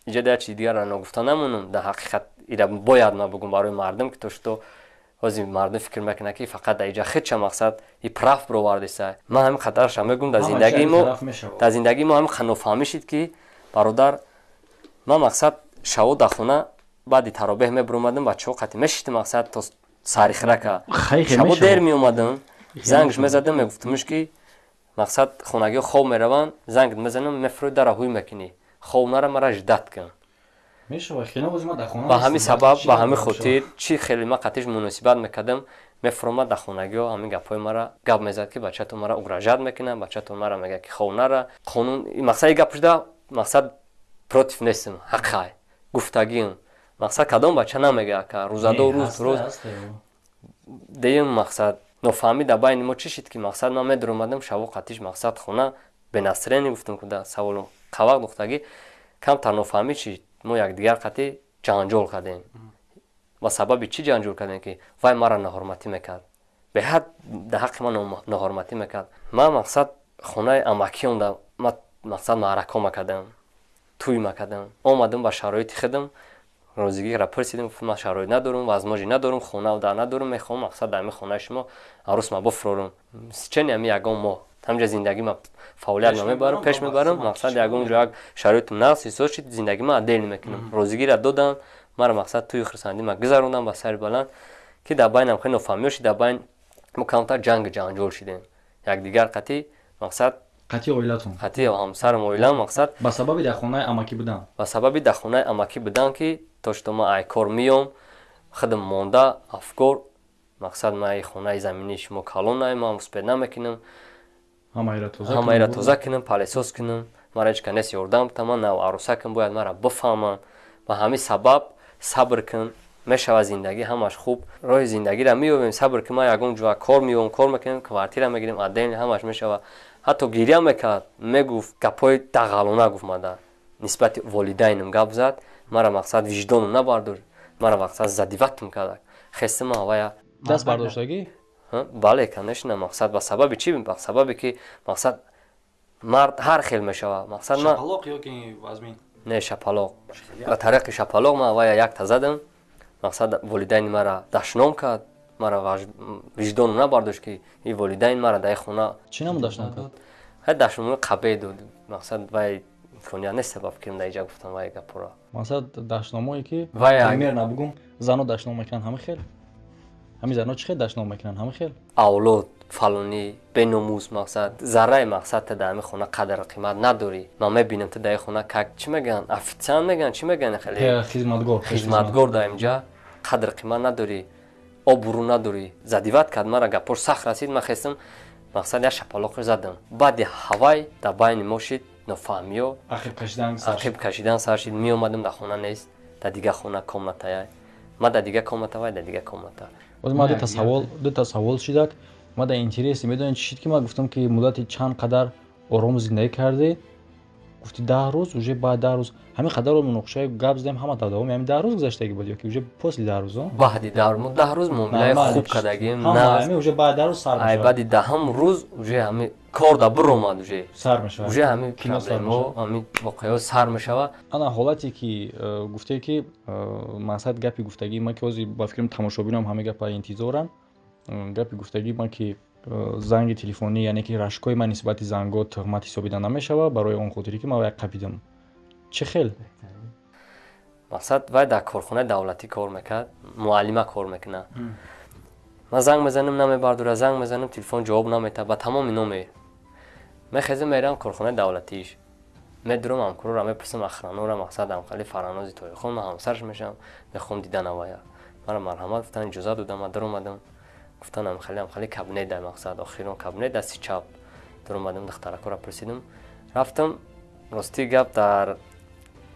иҷода як чизи дигарро ногуфта намонам дар ҳақиқат ира бояд ман бигӯм барои мардум ки то шуто ҳозир мардум фикр мекунад ки фақат дар иҷа хидча мақсад и прав бировардиса ман ҳамин хатарша мегӯм дар зиндагии мо дар зиндагии мо ҳамин ханофаҳмӣ шид ки бародар ман мақсад шаво дар хона баъди таробеҳ мебиромадам бачаҳо қатъи мешишти мақсад то сарихрака шабо дер меомадам. Зангш мезадам мегуфтамш ки мақсад хонагиҳо хоб мераванд. Занг мезанам мефурӯи дара ҳуй мекунӣ. Хоб нара мара ждат кун ба ҳамин сабаб ба ҳамин хотир чӣ хеле ма қатиш муносибат мекардам мефуромад дар хонагиҳо ҳамин гапҳои мара гап мезад ки бачатон мара угражат мекунад бачатон мара мегӯяд ки хоб нара. Қонун мақсад гапшуда мақсад против нестам ҳаққай гуфтагиам мақсад кадом бача намегӯяд ка рӯзадо рӯз рӯз. деюм мақсад нофаҳмӣ дар байни мо чӣ шид ки мақсад ман медуромадам шаво қатиш мақсад хона бенасрени гуфтам куда саволу қавақ духтагӣ камтар нофаҳмӣ шид мо якдигар қатӣ ҷанҷол кардем. Ва сабаби чӣ ҷанҷол кардем ки вай мара ноҳурматӣ мекард? Беҳад дар ҳаққи ман ноҳурматӣ мекард. Ман мақсад хонаи амакиёнда мақсад маърако макардам тӯй макардам омадам ба шароити худам розигиро пурсидем ман шароит надорам возможи надорам хона дар надорам мехоҳам мақсад дар ҳамин хонаи шумо арӯс ма буфурорам сичени ҳами ягон моҳ ҳамҷа зиндагӣ ма фаъолият намебарам пеш мебарам мақсад ягон ҷо як шароити нақс ҳисос шид зиндагӣ ма адел мекунам. Розигира додам мара мақсад туи хурсандӣ ма гузарондам ба сари баланд ки дар байнам хеле нофаҳмиё шид дар байн мо камтар ҷангу ҷанҷол шидем. Якдигар қатӣ мақсад қатъи оилатон қатъи ҳамсарам оилам мақсад ба сабаби дар хонаи амакӣ будан? Ба сабаби дар хонаи амакӣ будан ки тошто ма айкор меём худам монда афкор мақсад ма хонаи заминии шумо калон наимам успед намекунам. Ҳамаира тоза кунам палесос кунам мара ҳеч канес ёрдам бутаман нав арӯсакам бояд мара бифаҳманд ба ҳамин сабаб сабр кун. Мешавад зиндагӣ ҳамаш хуб. Роҳи зиндагиро меёбем сабр ки ма ягон ҷоа кор меёбам кор мекунем квартира мегирем аден ҳамаш мешавад ҳатто гирья мекард мегуфт гапҳои дағалона гуфт мада. Нисбати волидайнам гап зад мара мақсад виҷдонам набардор мара мақсад задиватм кард хестима авая даст бардоштагӣ бале конечно мақсад ба сабаби чӣ ба сабабе ки мақсад мард ҳар хел мешавад. Мақсад не шапалоқ. Ба тариқи шапалоқ ма авая якта задам мақсад волидайни мара дашном кард мара виҷдон набардошт ки и волидайн мара дар хона чӣ дашном кард ҳа дашномо қабе дод. Мақсад вай имконият нест ба фикрам дар иҷа гуфтам вай гапора мақсад дашномое ки ваймер набугум. Зану дашном мекунанд ҳама хел? Ҳамин занҳо чӣ хел дашном мекунанд ҳама хел? Авлод фалонӣ беномус мақсад зарраи мақсад та дар ҳамин хона қадр қимат надорӣ. Ман мебинам та дар ин хона как чӣ мегӯянд офитсиант мегӯянд чӣ мегӯянд хеле? Хизматгор хизматгор дар инҷа қадр қимат надорӣ обурӯ надорӣ. Задиват кард мара гапош сахт расид ман хестам мақсад як шапалоқи задам. Баъди ҳавай дар байни мо шид нофаҳмиё. Ақиб кашидан сар шид меомадам дар хона нест дар дигар хона комнатая ма дар дигар комната вай дар дигар комната. Ма дута савол шидак ма дар интереси медонед чӣ шид ки ман гуфтам ки муддати чанд қадар ором зиндагӣ кардед гуфти даҳ рӯз уже баъд даҳ рӯз. Ҳамин қадаро муноқишаи гап задем ҳама давоми ҳамин даҳ рӯз гузаштагӣ буд ёки уже после даҳ рӯз баъди даҳ рӯз даҳ рӯз муомилаи хуб кардагим уже баъди даҳ рӯз сар ай баъди даҳам рӯз уже ҳами кор да биромад уже сар мешавад. Уже ҳамин проблемо ҳамин воқеаҳо сар мешавад ана ҳолате ки э, гуфтае ки э, мақсад гапи гуфтагӣ ман ки ҳозир ба фикрам тамошобинам ҳама гапа интизоранд э, гапи гуфтагӣ ман ки занги телефонӣ яъне ки рашкҳои ман нисбати зангҳо тухмат ҳисобида намешавад барои он хотире ки ман вай қабидам. Чӣ хел? Мақсад вай дар корхонаи давлатӣ кор мекард муаллима кор мекунад ман занг мезанам намебардора занг мезанам телефон ҷавоб наметад ба тамоми номе. Мехезам мерам корхонаи давлатиш. Медурам ҳамкорора мепурсам охранора мақсад ҳамқали фаранози тоихон ман ҳамсараш мешавам мехоҳам дидан авая. Мара марҳамат гуфтан иҷоза додам ман даромадам гуфтан амхали амхали кабинет дар мақсад охирон кабинет дасти чап дуромадам дахтаракора пурсидам рафтам рости гап дар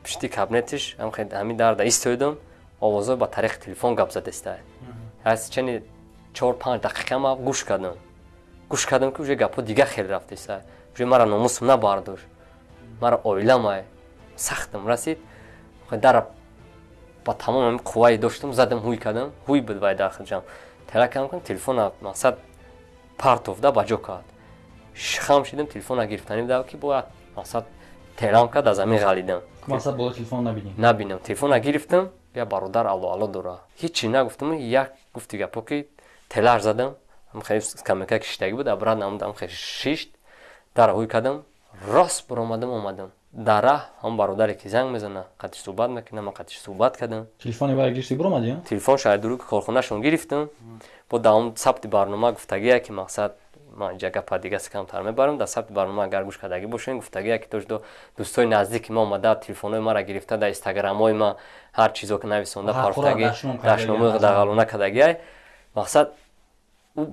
пишти кабинетиш ҳамин дарда истоидам овозҳо ба тариқи телефон гап задеста аз чани чор панҷ дақиқа ма гӯш кардам. Гӯш кардам ки уже гапҳо дигар хел рафтеста уже мара номусам набардошт мара оиламай сахтам расид. Дара ба тамом қуввае доштам задам ҳуй кардам. Ҳуй буд вай дахҷам теракам кун телефона мақсад партовда ба ҷо кард. Шихам шидам телефона гирифтанӣ дав ки бояд мақсад терам кард аз замин ғалидам набинам телефона гирифтам я бародар аллоалло дора ҳичи нагуфтам як гуфти гапо ки телаш задам. Камека киштагӣ буд абрад намудам хе шишт. Дара ҳуй кардам рост биромадам омадам дара ҳам бародаре ки занг мезана қатиш суҳбат мекунам ман қатиш суҳбат кардам телефони вай гирифти биромадӣ телефон шаҳидуру корхонашон гирифтам бо давом сабти барнома гуфтагие ки мақсад ман ҷа гапа дигаси камтар мебарам дар сабти барнома агар гӯш кардагӣ бошем гуфтагие ки дошто дӯстои наздики ма омада телефонҳои мара гирифта дар инстаграмҳои ма ҳар чизо ки нависонда парохтагӣ дашномаи дағалона кардагиай мақсад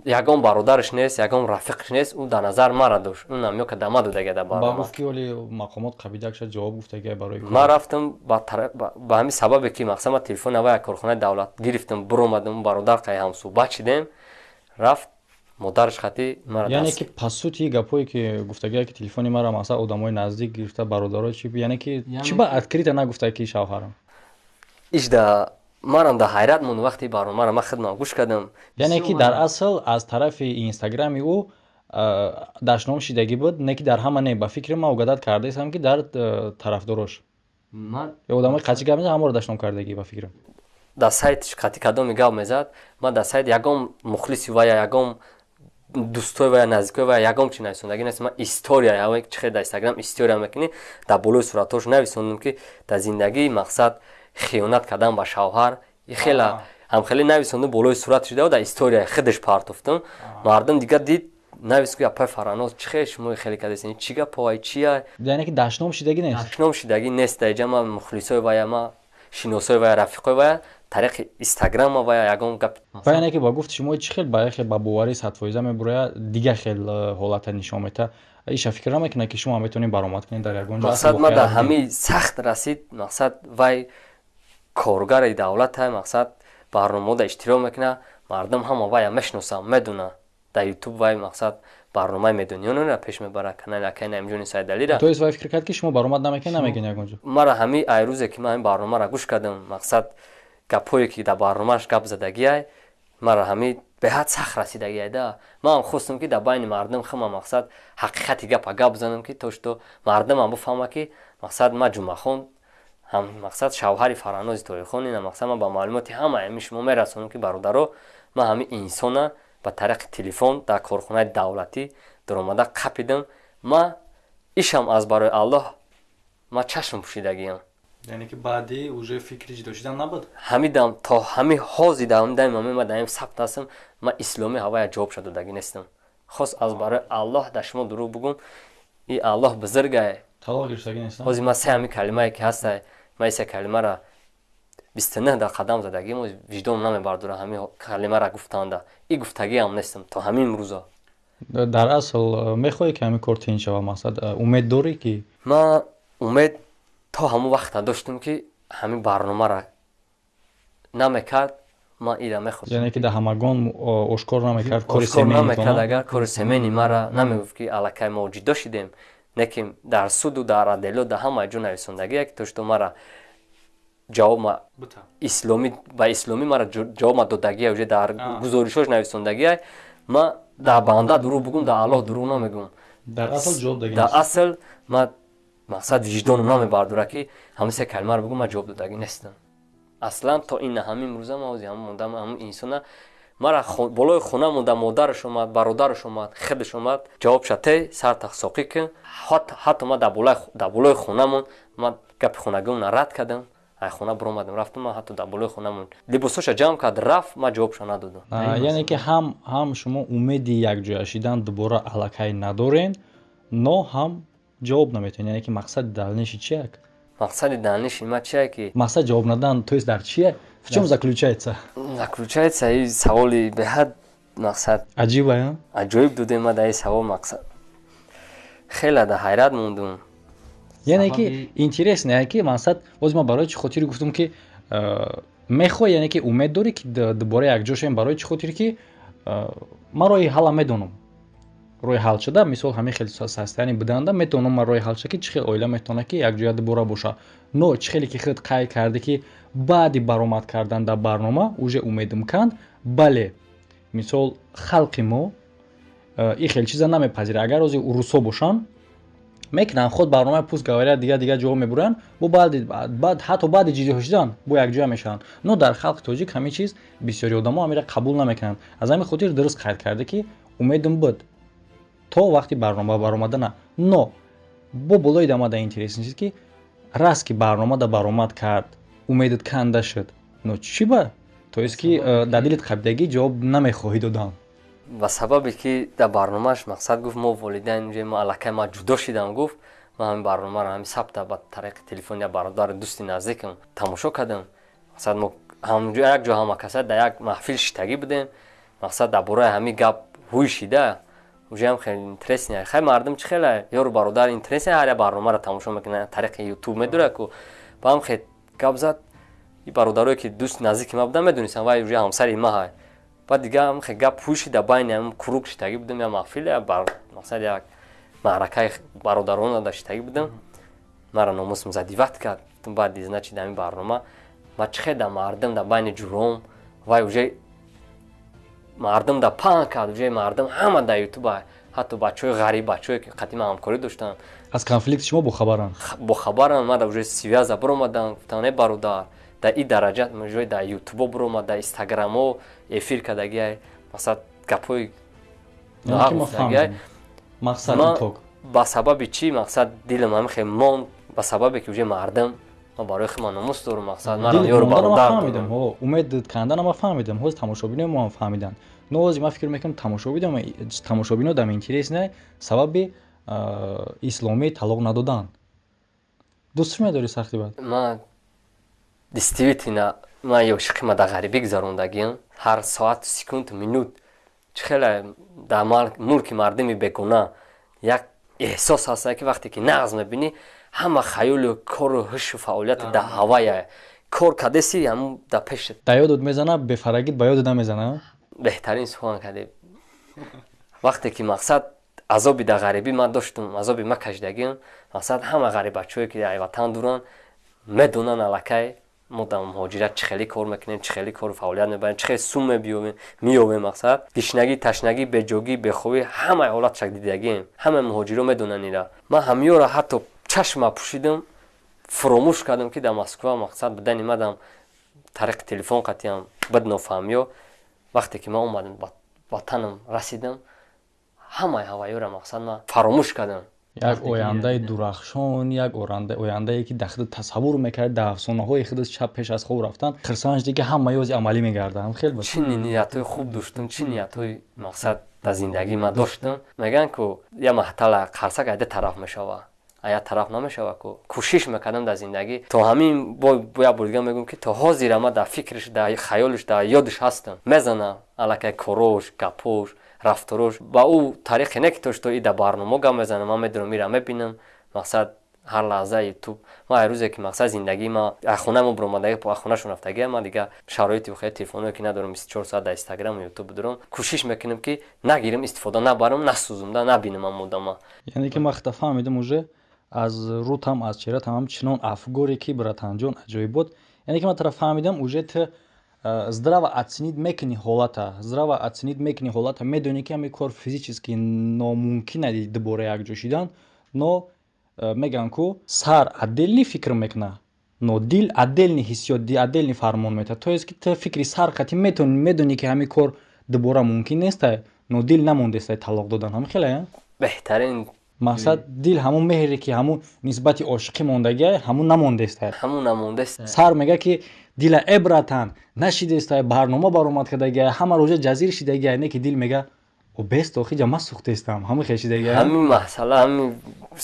ягон бародараш нест ягон рафиқаш нест ӯ дар назар мара дошт ӯ намё ка дама додагия дар ман. рафтам ба ҳамин сабабе ки мақсад ма телефони ава корхонаи давлат гирифтам биромадам бародар қай ҳам суҳбат шидем рафт модараш хати яъне ки пасути гапое ки гуфтагия ки телефони мара мақсад одамои наздик гирифта бародаро чи яъне ки чи ба открита нагуфта ки шавҳарам? Ишда марам дар ҳайрат монд вақти барномаро ман хидмат гӯш кардам. Яъне ки дар асл аз тарафи инстаграми ӯ дашном шидагӣ буд не ки дар ҳама не ба фикри ман угадат кардаистам ки дар тарафдорош. Одамои қатъи гап мезад ҳамаро дашном кардагӣ ба фикрам дар сайтиш қатъи кадоми гап мезад ман дар сайт ягон мухлиси вая ягон дӯстои ва наздикои ва ягон чи нависондагӣ нест ман история чихе дар инстаграм история мекунӣ дар болои суратҳош нависондам ки дар зиндагӣ мақсад хиёнат кардан ба шавҳар. Хела ҳамхеле нависондам болои сурат шуда дар история худаш партофтам мардум дигар дид нависку апай фараноз чихе шумо хеле кадесин чӣ гаповай чия? Яъне ки дашном шидагӣ нест? Дашном шидагӣ нест. Даиҷа ма мухлисои вая ма шиносои вая рафиқои вая тариқи инстаграма ва ягон гап. Ва яъне ки ба гуфти шумо чӣ хел ба хел ба боварии садфоиза мебурояд дигар хел э, ҳолата нишон мета. Иша фикр намекунад ки шумо метавонед баромад кунед дар ягон ҷо мақсад ма дар ҳамаи сахт расид мақсад вай коргари давлата мақсад барномао дар иштирок мекунад. Мардум ҳама вая мешиносанд медонанд дар ютуб вай мақсад барномаи медониёнро пеш мебарад. Канали акай наимҷони сайдалира то вай фикр кард ки шумо баромад намекунед намегӯед ягон ҷо? мара ҳамаи айрӯзе ки ман ин барномаро гӯш кардам мақсад гапҳое ки дар барномааш гап задагиай мара ҳамин беҳад сахт расидагиай да. Ман хостам ки дар байни мардум хама мақсад ҳақиқати гапа гап занам ки то что мардумам бифаҳма ки мақсад ма ҷумъахон мақсад шавҳари фаранози тоирхон ина мақсад ман ба маълумоти ҳама ами шумо мерасонам ки бародаро ман ҳамин инсона ба тариқи телефон дар корхонаи давлатӣ даромада қапидам. Ма ишам аз барои аллоҳ ма чашм пӯшидагиам. Яъне ки баъди уже фикри ҷидо шидан набуд? Ҳамидам то ҳами ҳози даим ма даим сабт ҳастам ма исломи ҳавая ҷавоб шуда додагӣ нестам. Хос аз барои аллоҳ дар шумо дурӯғ бигӯм и аллоҳ бузургае. Талоқ гирифтагӣ нест ҳози ма се ҳами калимае ки ҳастае ма исе калимара бисту нӯҳ дар қадам задагӣ мо виҷдонам намебардора ҳами калимара гуфтанда и гуфтагиам нестам то ҳамин имрӯза дар асл мехоҳӣ ки ҳамин кор тин шава мақсад умед дорӣ ки? Ма умед то ҳамон вақта доштам ки ҳамин барномара намекард ман ира мехостам яъне ки дар ҳамагон ошкор намекард кори семенамекард агар кори семени мара намегуфт ки аллакай мо ҷидо шидем неки дар суду дар адело дар ҳамаи ҷо нависондагие ки то што мара ҷавобма исломӣ ба исломӣ мара ҷавобма додагия уже дар гузоришош нависондагия ма дар банда дурӯғ бигӯм дар аллоҳ дурӯғ намегӯм дар асл ҷавоб дар асл ма мақсад виҷдонам намебардора ки ҳамасе калимаро бигӯм ма ҷавоб додагӣ нестам. Аслан то ина ҳамин имрӯза ма ози ҳама мондам ҳамин инсона мара болои хона монда модараш омад бародараш омад худаш омад. Ҷавоб шате сартах соқӣ кун ҳатто ма дар болои хонамон ма гапи хонагиона рад кардам. Ай хона биромадам рафтам ма ҳатто дар болои хонамон либосоша ҷамъ кард рафт ма ҷавобша надодам. Яъне ки ҳам ҳам шумо умеди якҷоя шидан дубора аллакай надорен но ҳам ҷавоб наметавонед яъне ки мақсади далниши чияк? Мақсади далниши ма чия ки мақсад ҷавоб надан то есть дар чие в чём заключается? Заключается и саволи беҳад мақсад. Аҷиба аҷоиб додем ма дар ин савол мақсад. Хеле дар ҳайрат мондум яъне ки интересно яъне ки мақсад боз ма барои чӣ хотири гуфтам ки э, мехоҳӣ яъне ки умед дорӣ ки дубора якҷо шавем барои чӣ хотир ки э, ман роҳи ҳалла медонам роҳи ҳал шуда мисол ҳамин хел састаяни бидаанда метавонам ман роҳи ҳал шуда ки чӣ хел оила метавона ки якҷоя дубора боша. Но чӣ хеле ки худ қайд карда ки баъди баромад кардан дар барнома уже умедам канд бале мисол халқи мо э, ин хел чиза намепазирад агар ози урусҳо бошанд мекунанд худ барномаи пӯст гаварияд дигар дигар ҷоҳо мебуранд бо баъди ҳатто баъди ҷидо шудан бо якҷоя мешаванд. Но дар халқи тоҷик ҳамин чиз бисёри одамо ҳамира қабул намекунанд. Аз ҳамин хотир дуруст қайд карда ки умедам буд то вақти барнома баромадана. Но бо болои дамада интересен чиз ки раз ки барномада баромад кард умедат канда шуд но чӣ ба? То есть ки э, дар дилит қабидагӣ ҷавоб намехоҳӣ додан ба сабабе ки дар барномааш мақсад гуфт мо волидайн ҷо мо аллакай ма ҷудо шидам гуфт ман ҳамин барномаро ҳамин сабта ба тариқи телефон я бародари дӯсти наздикам тамошо кардам. Мақсад мо як ҷо ҳама каса дар як маҳфил шитагӣ будем. Мақсад дар бораи ҳамин гап ҳӯй шида ужам хеле интересне хай мардум чӣ хеле? Ёру бародар интересне ҳар як барномаро тамошо мекуна тариқи ютуб медора ку ба ҳам хе гап зад. Бародарое ки дӯст наздики ма будам медонистам вай уже ҳамсари ма ҳай. Баъд дига ҳам хе гап пӯшида байни ҳам курук шитагӣ будам я маҳфил я мақсад як маъракаи бародарона да шитагӣ будам. Мара номусм задиват кард. Баъд значи дар ин барнома. Ма чӣ хе да мардум дар байни ҷуром. Вай уже мардум да паҳн кард уже мардум ҳама дар ютуба ҳатто бачаҳои ғариб бачаҳое ки қадима ҳамкорӣ доштанд. Аз конфликти шумо бохабаранд бохабаранд мада уже связа биромаданд гуфтанд е бародар дар ин дараҷа мужои дар ютубо биромад дар инстаграмо эфир кардагия масад гапҳои мақсад ба сабаби чӣ мақсад дилам ҳамихе монд ба сабабе ки уже мардам ма барои хима номус дорум мақсад маро ёру бародарфаҳмидам умед кардана ма фаҳмидам. Ҳоз тамошобинои моам фаҳмидан. Но ҳози ман фикр мекунам тамошобино дам интерес не сабаби исломии талоқ надодан. Дӯстш медори сахти бад? Ма действительно ман ёшиқи ма дар ғарибӣ гузарондагиам. Ҳар соату секунду минут. Чӣ хеле дар мулки мардуми бегуна як эҳсос ҳаста ки вақте ки нағз мебинӣ ҳама хаёлу кору ҳушу фаъолияти да ҳавая. Кор кардеси ҳамун да пешат да ёдот мезана бефарагит ба ёдот намезана беҳтарин сухан кардем вақте ки мақсад азоби да ғарибӣ ман доштум азоби ма кашидагиам мақсад ҳама ғарибачое ки дар ватан дуранд медонанд аллакай мо дар муҳоҷират чӣ хеле кор мекунем чӣ хеле кору фаъолият мебарем чӣ хеле сум меёбем мақсад. Гишнагӣ ташнагӣ беҷогӣ бехобӣ ҳамаи ҳолатшак дидагием ҳамаи муҳоҷиро медонанд ира ман ҳамиёро ҳатто чашма пӯшидам фуромӯш кардам ки дар москва мақсад буда нимадам тариқи телефон қатиям биднофаҳмиё вақте ки ман омадам ба ватанам расидам ҳамаи ҳавайёро мақсад ман фаромӯш кардам. Як ояндаи дурахшон як ояндае ки дахда тасаввур мекард дар афсонаҳои худ чап пеш аз хоб рафтан хирсанаш дига ҳама ёзи амалӣ мегарданд хел чӣ ниятҳои хуб доштам чӣ ниятҳои мақсад дар зиндагӣ ман доштам? Мегӯянд ку я маҳтала қарсак айда тараф мешава ая тараф намешава ку кӯшиш мекардам дар зиндагӣ. То ҳамин бояд бурдига мегӯям ки то ҳозира ма дар фикриш дар хаёлиш дар ёдиш ҳастам. Мезанам аллакай корош гапош рафторош ба ӯ тариқе не ки тошто ида барнома гап мезанам ман медонам ира мебинам. Мақсад ҳар лаҳза ютуб. Ма рӯзе ки мақсад зиндагии ма ахонамо биромадаги ахонашон рафтагия ма дига шароити вохе телефоное ки надорам бистчор соат дар инстаграму ютуб дорам кӯшиш мекунам ки нагирам истифода набарам насӯзумда набинам амодама яъне ки ма хата фаҳмидам уже аз рӯтам аз чеҳратам ҳамчунон афгоре ки братанҷон аҷоибот яъне ки ма тара фаҳмидам уже ты здраво оценид мекунӣ ҳолата. Здраво оценид мекунӣ ҳолата медонӣ ки ҳамин кор физически номумкин ади дубора якҷо шидан но мегӯянд ку сар отделни фикр мекуна но дил отделни ҳиссиёт отделни фармон метавад то есть ки ту фикри сар қатӣ медонӣ ки ҳамин кор дубора мумкин нестай но дил намондестай талоқ додан. Ҳамин хеле беҳтарин мақсад дил ҳамун меҳре ки ҳамун нисбати ошиқӣ мондагия ҳамун намондестай ҳамун намондест. Сар мега ки дила эбратан нашидестай барнома баромад кардагия ҳама рӯза ҷазир шидагия не ки дил мега обест охи ҷама сӯхтестам ҳамин хешидагия ҳамин масъала ҳамин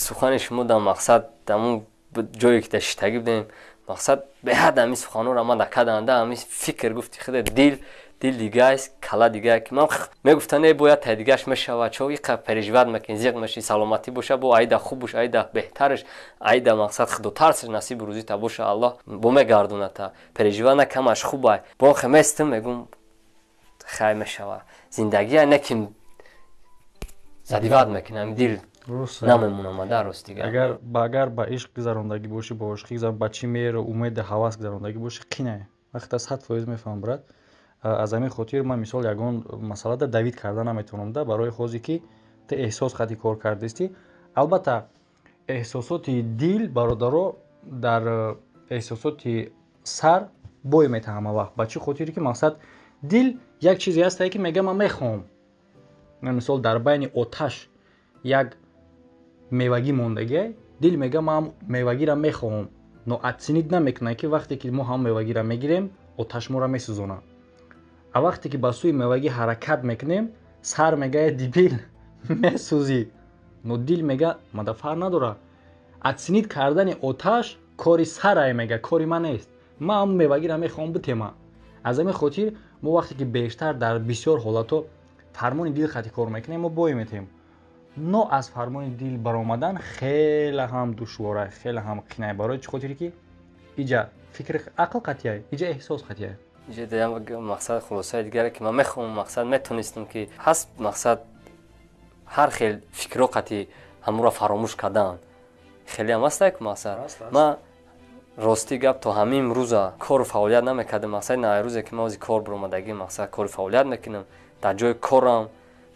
сухани шумо дар мақсад дамун ҷое ки дашитагӣ будем мақсад беҳад ҳамин суханҳоро ма дакаданда ҳамин фикр гуфти худе дил дил дигааст кала дигае ки ман мегуфта не бояд тай дигаш мешава чо иқа переживат мекунӣ зиқ меши саломатӣ боша бо аида хуб бош аида беҳтарш аида мақсад худотарсиш насиби рӯзита боша. Аллоҳ бо мегардоната переживат накамаш хубай. Бо хе местам мегум хай мешава. Зиндагия не ки задиват мекунам дил намемонамада ростига агар ба ишқ гузарондагӣ бошӣ ба ошиқӣ ба чӣ меро умеди ҳавас гузарондагӣ бошӣ қинае вақте сад фоиз мефаҳмам брат аз ҳамин хотир ман мисол ягон масъалада давид карда наметавонамда барои хозе ки ту эҳсос қади кор кардистӣ албатта эҳсосоти дил бародаро дар эҳсосоти сар бой метаҳад ҳама вақт ба чӣ хотире ки мақсад дил як чизе ҳастае ки мега ман мехоҳам. Мисол дар байни оташ як мевагӣ мондагиай дил мега ман мевагиро мехоҳам. Но отсинид намекунад ки вақте ки мо ҳам мевагиро мегирем оташ моро месӯзонад а вақте ки ба сӯи мевагӣ ҳаракат мекунем сар мегӯяд дибил. *laughs* Месӯзӣ. Но дил мега мадафар надора. Отсинид кардани оташ кори сарае мега кори ман нест. Ман ҳамн мевагиро мехоҳам битема аз ҳамин хотир мо вақте ки бештар дар бисёр ҳолатҳо фармони дил хати кор мекунем мо бой метем. Но аз фармони дил баромадан хеле ҳам душвора хеле ҳам қинае барои чӣ хотире ки иҷа фикри ақл қатияй иҷа эҳсос қатияй мақсад хулосаи дигаре ки ман мехоҳам мақсад. Метонистам ки ҳаст мақсад ҳар хел фикрҳо қати ҳамуро фаромӯш кардан хелеам ҳастак мақсад. Ман рости гап то ҳамин рӯза кору фаъолият намекардам. Мақсади навай рӯзе ки ман ози кор биромадагӣ мақсад кори фаъолият мекунам. Дар ҷои корам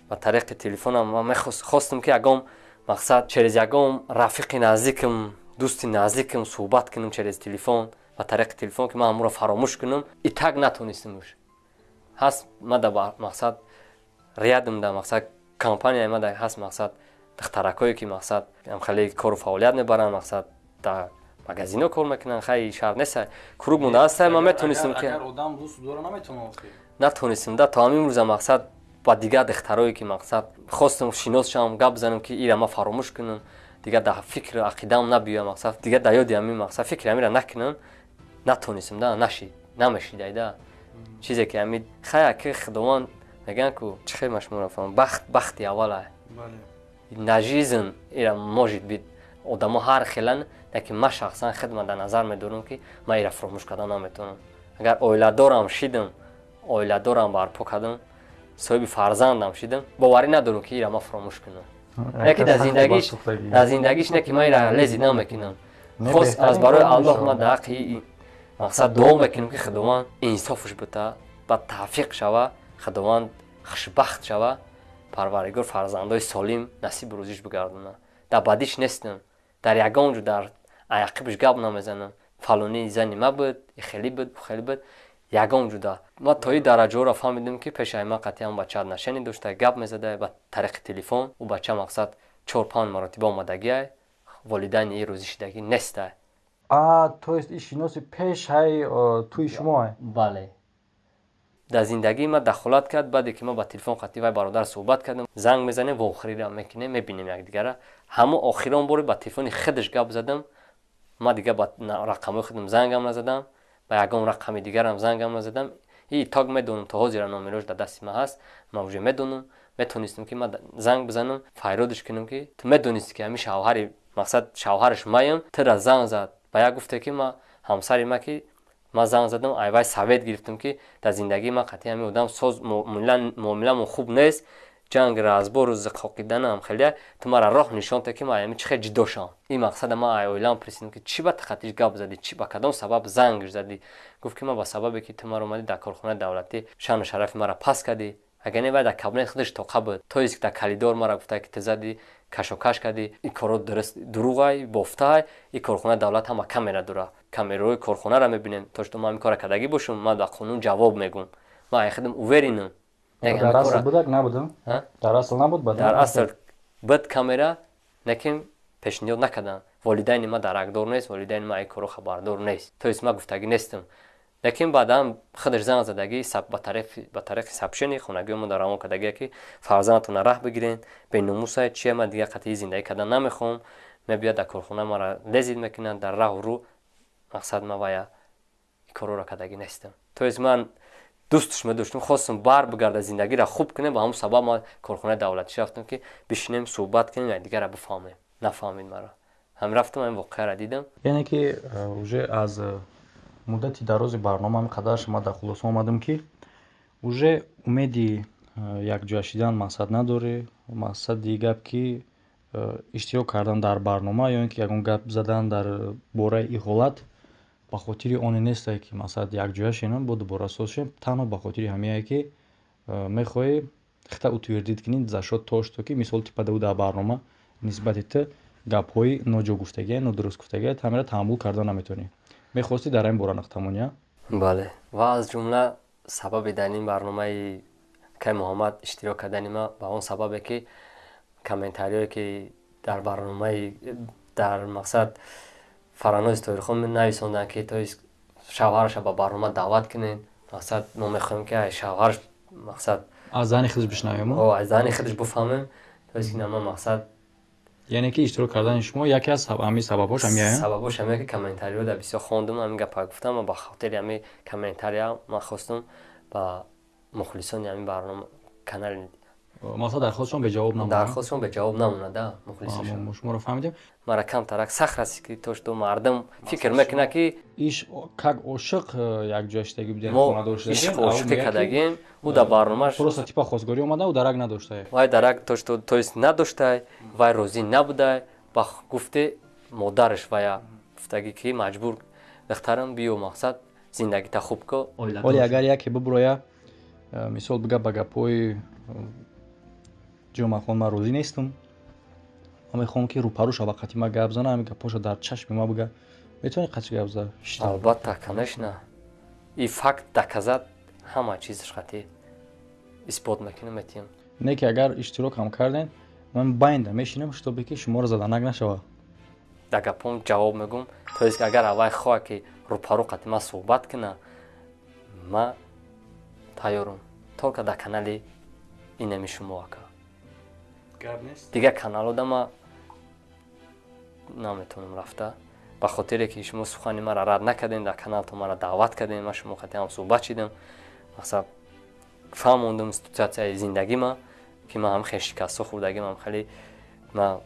ба тариқи телефонам ман мехостам ки ягон мақсад через ягон рафиқи наздикам дӯсти наздикам суҳбат кунам через телефон ба тариқи телефон ки ман ҳамуро фаромӯш кунам и так натонистам уш ҳаст ма да мақсад риядам да мақсад компания омада ҳаст мақсад духтаракое ки мақсад хеле кору фаъолият мебаранд мақсад дар магазино кор мекунанд хай шаҳр неста курук мондааста ма метонистем ки натонистем да то ҳамин рӯза мақсад ба дигар духтарое ки мақсад хостем шинос шавам гап бизанем ки ира ма фаромӯш кунам дигар дар фикр ақидаам набиёям мақсад дигар дар ёди ҳамин мақсад фикри ҳамира накунам натонистем да нашид намешидай чизе ки ҳамид хая ки худованд мегӯянд ку чӣ хел машмурафам бахт бахти аввала на жизн ира может бит одамо ҳар хелан лекин ман шахсан хидма дар назар медорам ки ман ира фуромӯш кардан наметавонам агар оиладорам шидам оиладорам барпо кардам соҳиби фарзандам шидам боварӣ надорам ки ира ман фуромӯш кунам яке дар зиндагиш дар зиндагиш не ки ман ира лези намекунам хос аз барои аллоҳ ман дар ҳаққи мақсад дуо мекунем ки худованд инсофш бута ба тавфиқ шава худованд хушбахт шава парвардигор фарзандои солим насиби рӯзиш бигардона дар бадиш нестам. Дар ягон ҷо дар аяқибш гап намезанам. Фалони зани ма буд хеле буд хеле буд. Ягон ҷуда ма то и дараҷаоро фаҳмидем ки пешаи ма қатъиан бача нашани дошта гап мезада ба тариқи телефон ӯ бача мақсад чор панҷ маротиба омадагия волидайни и рӯзишидагӣ неста то есть и шиноси пеш ҳай тӯи шумо бале. Дар зиндагии ма дахолат кард баъде ки ма ба телефон қатъи вай бародар суҳбат кардам. Занг мезанем ва охирира мекунем мебинем якдигара. Ҳамо охирон боре ба телефони худаш гап задам. Ма дигар ба рақамои худам зангам назадам. Ба ягон рақами дигарам зангам назадам. И тог медонам то ҳозира номерош дар дасти ма ҳаст. Ма уже медонам. Метонистам ки ма занг бизанам файродиш кунам ки ту медонисти ки ҳамин шавҳари мақсад шавҳараш маям тира занг зад ба як гуфте ки ма ҳамсари ма ки ман занг задам ай вай совет гирифтам ки дар зиндагии ман қатъи ҳамин одам соз муомиламон хуб нест. Ҷанг разбору зиқоқиданам хеле ту мара роҳ нишонте ки ман ами чи хел ҷидо шавам? Ин мақсада ман ай оилам присидам ки чӣ ба тақатиш гап задӣ? Чи ба кадом сабаб зангш задӣ? Гуфт ки ман ба сабабе ки ту маро омадӣ дар корхонаи давлатӣ шану шарафи мара паст кардӣ агар не дар кабинет худаш тоқа буд то ист дар калидор мара гуфта ки ту задӣ кашокаш кардӣ ин коро дуруғай бофтаай ин корхонаи давлат ҳама камера дора камераҳои корхонара мебинем то што ман кора кардагӣ бошам ман ба қонун ҷавоб мегӯм ман айхидам уверинам дар асл будак набудам дар асл набуд дар асл буд камера лекин пешниҳод накардам. Волидайни ма даракдор нест волидайни ма ин коро хабардор нест. То есть ман гуфтагӣ нестам лекин баъдан занг задагӣ ба тариқи сабшини хонагиёмон дар равон кардагие ки фарзандатона раҳ бигирен беномусай чия ман дигар қатъи зиндагӣ кардан намехоҳам мебиёд дар корхона мара лезид мекунанд дар раҳу рӯ мақсад ма вая ин короро кардагӣ нестам то есть ман дӯстш медоштам хостам бар бигарда зиндагиро хуб кунем ба ҳамн сабаб ма корхонаи давлатӣ рафтам ки бишинем суҳбат кунем якдигарро бифаҳмем. Нафаҳмид маро ҳам рафтам ин воқеаро дидам. Яъне ки уже аз муддати дарози барнома ин қадар шумо дар хулоса омадам ки уже умеди якҷоя шидан мақсад надорӣ мақсади гап ки иштирок кардан дар барнома ё ин ки ягон гап задан дар бораи иҳолат ба хотири оне нестае ки масалан якҷоя шенам бо дубора соз шем танҳо ба хотири ҳамиае ки мехоҳӣ хита утвирдид кунӣ за шо то што ки мисол ти падаву дар барнома нисбати ту гапҳои ноҷогуфтагия нодурустгуфтагия тамира таҳаммул карда наметавонӣ мехостӣ дар ҳамин бора нақтамонӣ я бале ва аз ҷумла сабаби дар ин барномаи кай муҳаммад иштирок кардани ма ба он сабабе ки комментариое ки дар барномаи дар мақсад фаранози тоҳирхон нависонданд ки то шавҳараша ба барнома даъват кунед мақсад мо мехоҳем ки шавҳараш мақсад аз зани худаш бишнавем аз зани худаш бифаҳмем то ки нама мақсад яъне ки иштирок кардани шумо яке аз ҳамин сабабҳош ҳамия сабабҳош ҳамия ки комментариҳода бисёр хондам ҳамин гапа гуфтам ва ба хотири ҳамин комментария ман хостам ба мухлисони ҳамин барнома канали масалан дархостшон беҷавоб намонад? Дархостшон беҷавоб намонада мухлисишон шуморо фаҳмидем? Мара камтарак сахт аст ки то што мардум. Фикр мекунад ки иш как ошиқ э, якҷоя шидагӣ будем ишқ ошиқӣ кардагим ӯ дар барномаш просто типа хостгорӣ омада дарак надоштае вай дарак то што то есть надоштай вай розӣ набудай ба гуфте модараш вая гуфтагӣ ки маҷбур. Бехтарам биё мақсад зиндагита хуб ко. Оле агар яке бибуроя э, мисол бига ба гапҳои ҷумъахон ман розӣ нестам ман мехоҳам ки рӯпарӯ шава қати ма гап зана ҳамин гапҳоша дар чашми ма бига метавони қати гап зад албатта конечно и факт доказат ҳама чизаш қатӣ исбот мекунам метиҳам не ки агар иштирокам кардем ман байнда мешинам шитобе ки шуморо заданак нашавад дар гапом ҷавоб мегӯм то есть агар авай хоҳа ки рӯпарӯ қати ма суҳбат кина ма тайёрам толка дар канали инами шумо ака дигар каналода ма наметавонам рафта ба хотире ки шумо сухани мара рад накардем дар каналтон мара даъват кардем ма шумо қатиам суҳбат шидам мақсад фаҳмондам ситуатсияи зиндагӣ ма ки ма ҳам хеле шикастҳо хӯрдагим ҳам хеле ма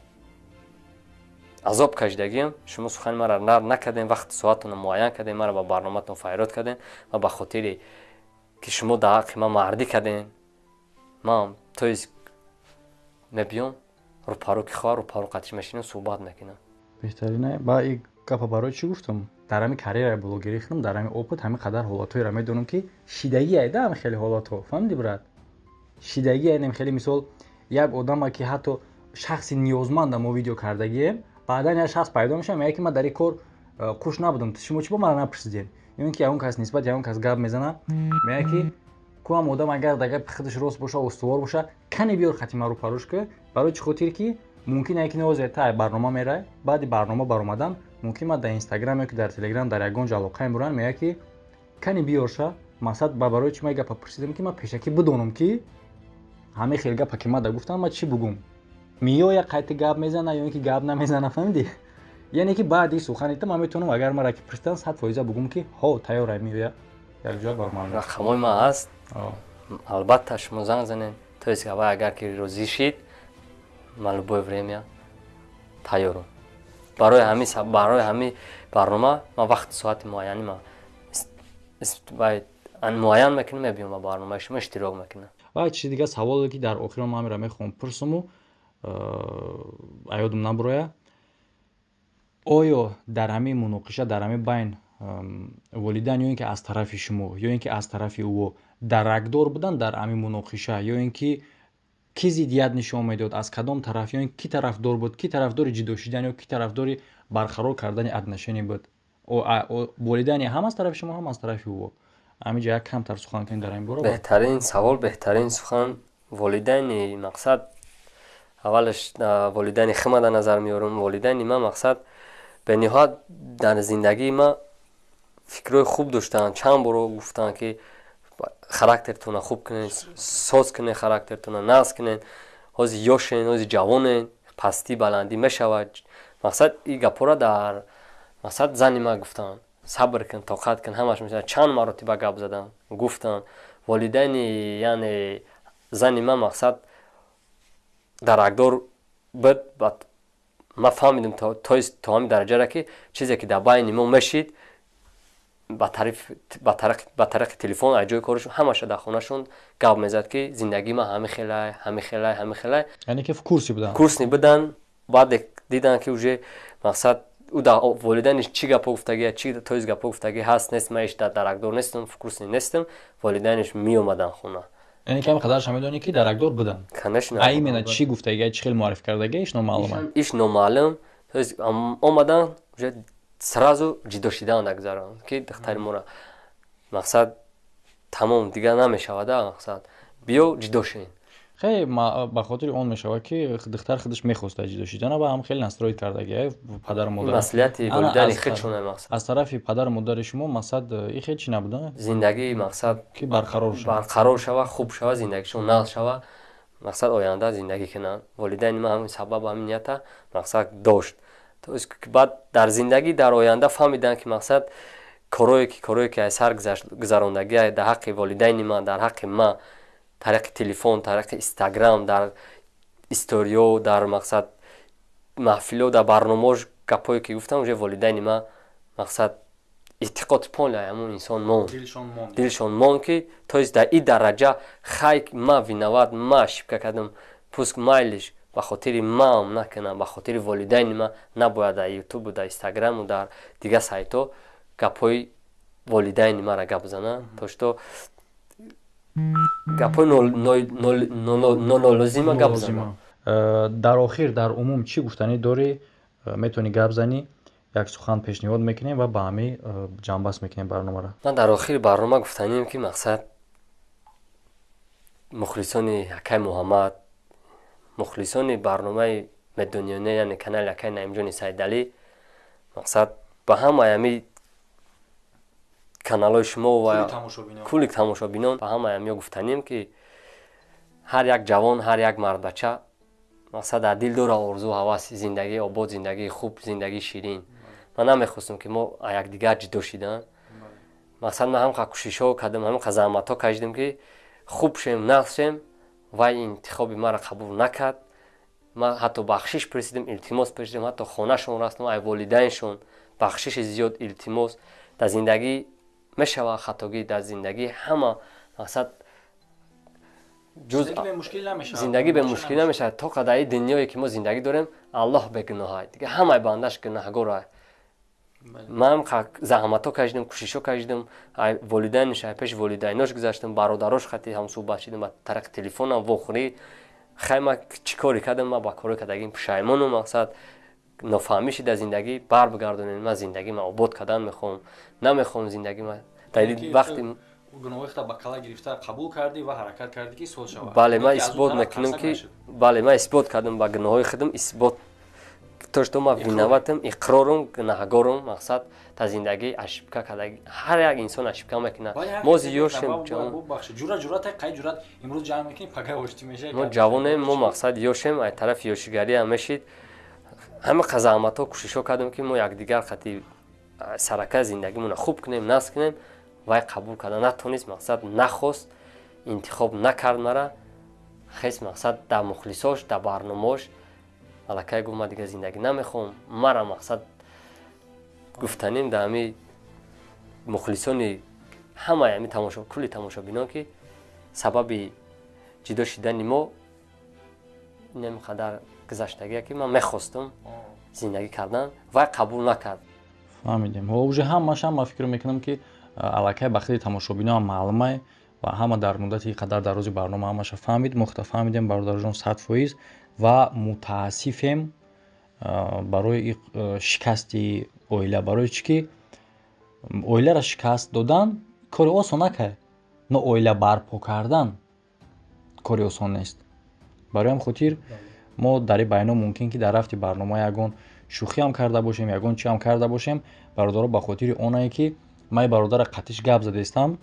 азоб кашидагиам шумо сухани мара рад накардем вақти соатона муайян кардем мара ба барноматон файрод кардем ва ба хотире ки шумо дар ҳаққи ма мардӣ кардем ман то есть мебиём рӯпарӯ ки хоҳа рӯпарӯ қатиш мешинам суҳбат мекунам беҳтарина ба и гапа барои чӣ гуфтам дар ҳами карьераи блогерӣ хунам дар ҳами опыт ҳами қадар ҳолатҳоеро медонам ки шидагӣ айда ҳами хеле ҳолатҳо фаҳмиди брат шидагӣ айдам хеле мисол як одама ки ҳатто шахси ниёзманда мо видео кардагием баъдан як шахс пайдо мешава меяе ки ман дар ин кор хуш набудам шумо чӣ бо мара напурсидем ин ки ягон кас нисбати ягон кас гап мезана меяе ки кӯам одам агар дар гапи худаш рост боша устувор боша кане биёр хати мару парӯш ка барои чӣ хотир ки мумкин ае ки навозе та барнома мерай. Баъди барнома баромадан мумкин ма дар инстаграм ё ки дар телеграм дар ягон ҷо алоқаем буран меяе ки кани биёрша мақсад ба барои чӣ ма гапа пурсидам ки ман пешакӣ бидонам ки ҳамаи хел гапа ки ма да гуфтам ма чӣ бугум? Меоя қайти гап мезана ё ин ки гап намезана фаҳмидӣ? Яъне ки баъди суханита ман метавонам агар мара ки пурсидан сад фоиза бугум ки ҳо тайёра меоя якҷоя барман рақамҳои ман ҳаст албатта шумо занг занед. То есть авай агар ки розӣ шид ман любое время тайёрам барои ҳами барои ҳами барнома ман вақти соати муайяни ма муайян мекунам мебиём ба барномаи шумо иштирок мекунам. Ва чизи дигар саволе ки дар охирон ман амира мехоҳам. Пурсуму э, аёдум набуроя оё дар ҳамин муноқиша дар ҳамин байн волидайн ё ин ки аз тарафи шумо ё ин ки аз тарафи ӯ даракдор буданд дар ҳамин муноқиша ё ин ки кӣ зиддият нишон медод аз кадом тараф ё ки тарафдор буд ки тарафдори ҷидо шидан ё ки тарафдори барқарор кардани отношение буд. Волидайни ҳам аз тарафи шумо ҳам аз тарафи ӯ ҳамин ҷо як камтар сухан кунед дар ин бора? Беҳтарин савол беҳтарин сухан. Волидайни мақсад аввалаш волидайни хима дар назар меёрам волидайни ман мақсад бениҳоят дар зиндагии ма фикрҳои хуб доштаанд чанд боро гуфтанд ки характертона хуб кунед соз кунед характертона нағз кунед ҳозир ёшен ҳозир ҷавонен пастӣ баландӣ мешавад. Мақсад и гапора дар мақсад зани ма гуфтанд сабр кун тоқат кун ҳамаш мешавад. Чанд маротиба гап задан гуфтанд волидайни яъне зани ма мақсад даракдор буд ман фаҳмидам то ҳамин дараҷаро ки чизе ки дар байни мо мешид ба тариқи телефон аз ҷои корашон ҳамаша дар хонашон гап мезад ки зиндагии ман ҳами хелай ҳами хелай ҳами хелай. Яъне ки курси будан? Курсни будан. Баъд дидан ки уже мақсад ӯ дар волидайниш чӣ гапо гуфтагӣ чӣ тоиз гапо гуфтагӣ ҳаст нест ман иш даракдор нестам курсни нестам волидайниш меомадан хона. Яъне ки ҳами қадараш медонӣ ки даракдор будан? Конечно. А именно чӣ гуфтагӣ чӣ хел муарриф кардагӣ иш номаълума иш номаълум омадан уже сразу ҷидо шидан дагзаронад ки духтари моро мақсад тамом дигар намешавада мақсад биё ҷидо шин. Хеле ба хотири он мешавад ки духтар худаш мехоста ҷидо шидана ва ҳам хеле настроид кардагӣ падару модар маслиҳати волидайни худ шуна мақсад. аз тарафи падару модари шумо мақсад и хел чӣ набуда? Зиндагӣ мақсад ки барқарор шава. барқарор шава хуб шава зиндагишон нағз шава. Мақсад оянда зиндагӣ кунанд. Волидайни ман ҳамин сабаб ҳамин нията мақсад дошт баъд дар зиндагӣ дар оянда фаҳмиданд ки мақсад корое ки корое ки аз сар гузарондагӣ дар ҳаққи волидайни ман дар ҳаққи ман тариқи телефон тариқи инстаграм дар историё дар мақсад маҳфило дар барномаош гапое ки гуфтам уже волидайни ман мақсад эътиқоди поле ҳамон инсон монд. Дилшон монд. Ки то есть дар ин дараҷа хай ман виноват ман ошибка кардам пуск майлиш ба хотири маам накунам ба хотири волидайни ман набояд дар ютубу дар инстаграму дар дигар сайтҳо гапҳои волидайни мара гап занам то что гапҳои нонолозима гап занам э, дар охир дар умум чӣ гуфтанӣ дорӣ? Э, метавонӣ гап занӣ? Як сухан пешниҳод мекунем ва ба ҳамӣ э, ҷамъбаст мекунем барномаро ман дар охири барнома гуфтаним ки мақсад мухлисони акай муҳаммад мухлисони барномаи медунёне яъне канали акай наимҷони сайдалӣ мақсад ба ҳамаи ами каналҳои шумо ва кулли тамошобинон. ба ҳамаи амиё гуфтанем ки ҳар як ҷавон ҳар як мардбача мақсад дар дил дора орзу ҳаваси зиндагии обод зиндагии хуб зиндагии ширин. Ман намехостам ки мо якдигар ҷудо шидан мақсад ман ҳамқа кӯшишҳо кардам ҳамқа заҳматҳо кашидам ки хуб шем нағз шем вай интихоби маро қабул накард. Ман ҳатто бахшиш пресидам илтимос пресидам ҳатто хонашон растам ай волидайншон. Бахшиши зиёд илтимос. Дар зиндагӣ мешавад хатогӣ дар зиндагӣ ҳама мақсад зиндагӣ бе мушкил намешавад то қадари дунёе ки мо зиндагӣ дорем аллоҳ бегуноҳай дига ҳамаи бандаш гуноҳгорай ман заҳматҳо кашидам кӯшишҳо кашидам волидайнш пеши волидайнош гузаштам бародарош хати ҳамсӯҳбат шидам ба тариқи телефонам вохӯрӣ. Хай ман чӣ коре кардам ман ба коре кардагим пушаймону мақсад. Нофаҳмиши дар зиндагӣ бар бигардонем ман зиндагима обод кардан мехоҳам намехоҳам зиндагима вақти бале ман исбот мекунам ки бале ман исбот кардам ба гуноҳои худам исбот то што ма виноватам иқрорум гунаҳгорум мақсад та зиндагӣ ашибка кардаги ҳар як инсон ашибка мекунад мо зиёшем мо ҷавонем мо мақсад ёшем ай тарафи ёшигариам мешид ҳама қазаҳматҳо кӯшишҳо кардам ки мо якдигар хати саракаи зиндагимона хуб кунем насб кунем вай қабул карда натонист мақсад нахост интихоб накард мара хес мақсад дар мухлисош дар барномаош аллакай гуфт ман дигар зиндагӣ намехоҳам. Мара мақсад гуфтанем дар ҳами мухлисони ҳамаи ҳами тамошо кулли тамошобинон ки сабаби ҷидо шидани мо инам қадар гузаштагия ки ман мехостам зиндагӣ кардан вай қабул накард. Фаҳмидем. Ҳо уже ҳамааш ҳама фикр мекунам ки аллакай ба хили тамошобиноам маълумай ва ҳама дар муддати қадар дарози барнома ҳамаша фаҳмид мохта фаҳмидем бародарҷон сад фоиз ва мутаассифем барои шикасти оила. Барои чӣ ки оиларо шикаст додан кори осон накай но оила барпо кардан кори осон нест. Барои ҳам хотир мо дар и байно мумкин ки дар рафти барнома ягон шӯхиам карда бошем ягон чиам карда бошем бародаро ба хотири онае ки ман бародара қатиш гап задаистам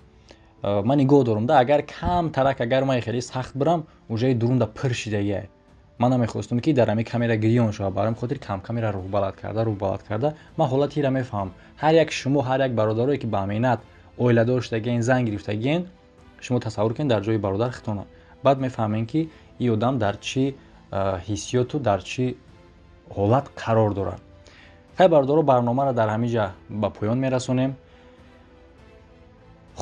ман нигоҳ дорам да агар камтарак агар ман хеле сахт бирам уҷаи дурунда пир шидагиай ман намехостам ки дар ҳамин камера гирён шавад барои хотир камкамера рӯҳбаланд карда рӯҳбаланд карда ман ҳолатиро мефаҳмам ҳар як шумо ҳар як бародарое ки ба аминат оила доштагиен зан гирифтагиен шумо тасаввур кунед дар ҷои бародар хитона баъд мефаҳмем ки ин одам дар чӣ ҳиссиёту дар чӣ ҳолат қарор дорад хай бародаро барномаро дар ҳамин ҷа ба поён мерасонем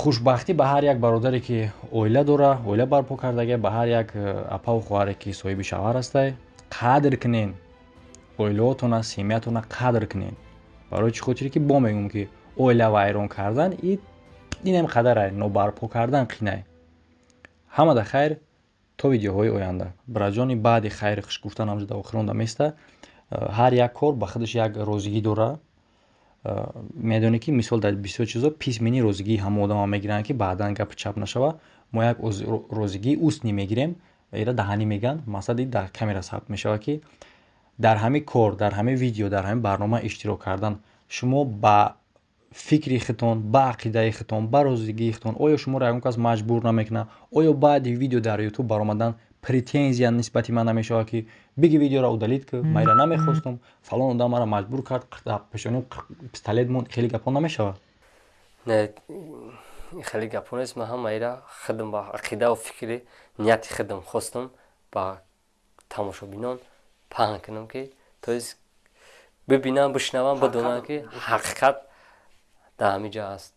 хушбахтӣ ба ҳар як бародаре ки оила дора оила барпо кардага ба ҳар як э, апаву хоҳаре ки соҳиби шавҳар ҳастай қадр кунен. Оилаотона семиятона қадр кунен. Барои чӣ хотире ки бо мегӯм ки оила вайрон кардан инем қадарай нобарпо кардан қинай ҳамада хайр то видеоҳои оянда. Бираҷони баъди хайри хуш гуфтан ҳамҷода охиронда места э, ҳар як кор ба худаш як розигӣ дора медонӣ ки мисол дар бисёр чизо писмени розигии ҳама одама мегиранд ки баъдан гапи чап нашава мо як розигии устни мегирем ира даҳанӣ мегӯянд мақсади дар камера сабт мешава ки дар ҳамин кор дар ҳамин видео дар ҳамин барнома иштирок кардан. Шумо ба фикри хитон ба ақидаи хитон ба розигии хитон оё шуморо ягон кас маҷбур намекунад оё баъди видео дар ютуб баромадан претензия нисбати ман намешавад ки биги видеоро удалит ки майра намехостум фалон одам маро маҷбур кард пешоним пистолет монд хеле гапон намешавад не хеле гапон нест ман ҳам майра худам ба ақидаву фикри нияти худам хостам ба тамошобинон паҳн кунам ки то бибинам бишнавам бидонам ки ҳақиқат дар ҳамин ҷо аст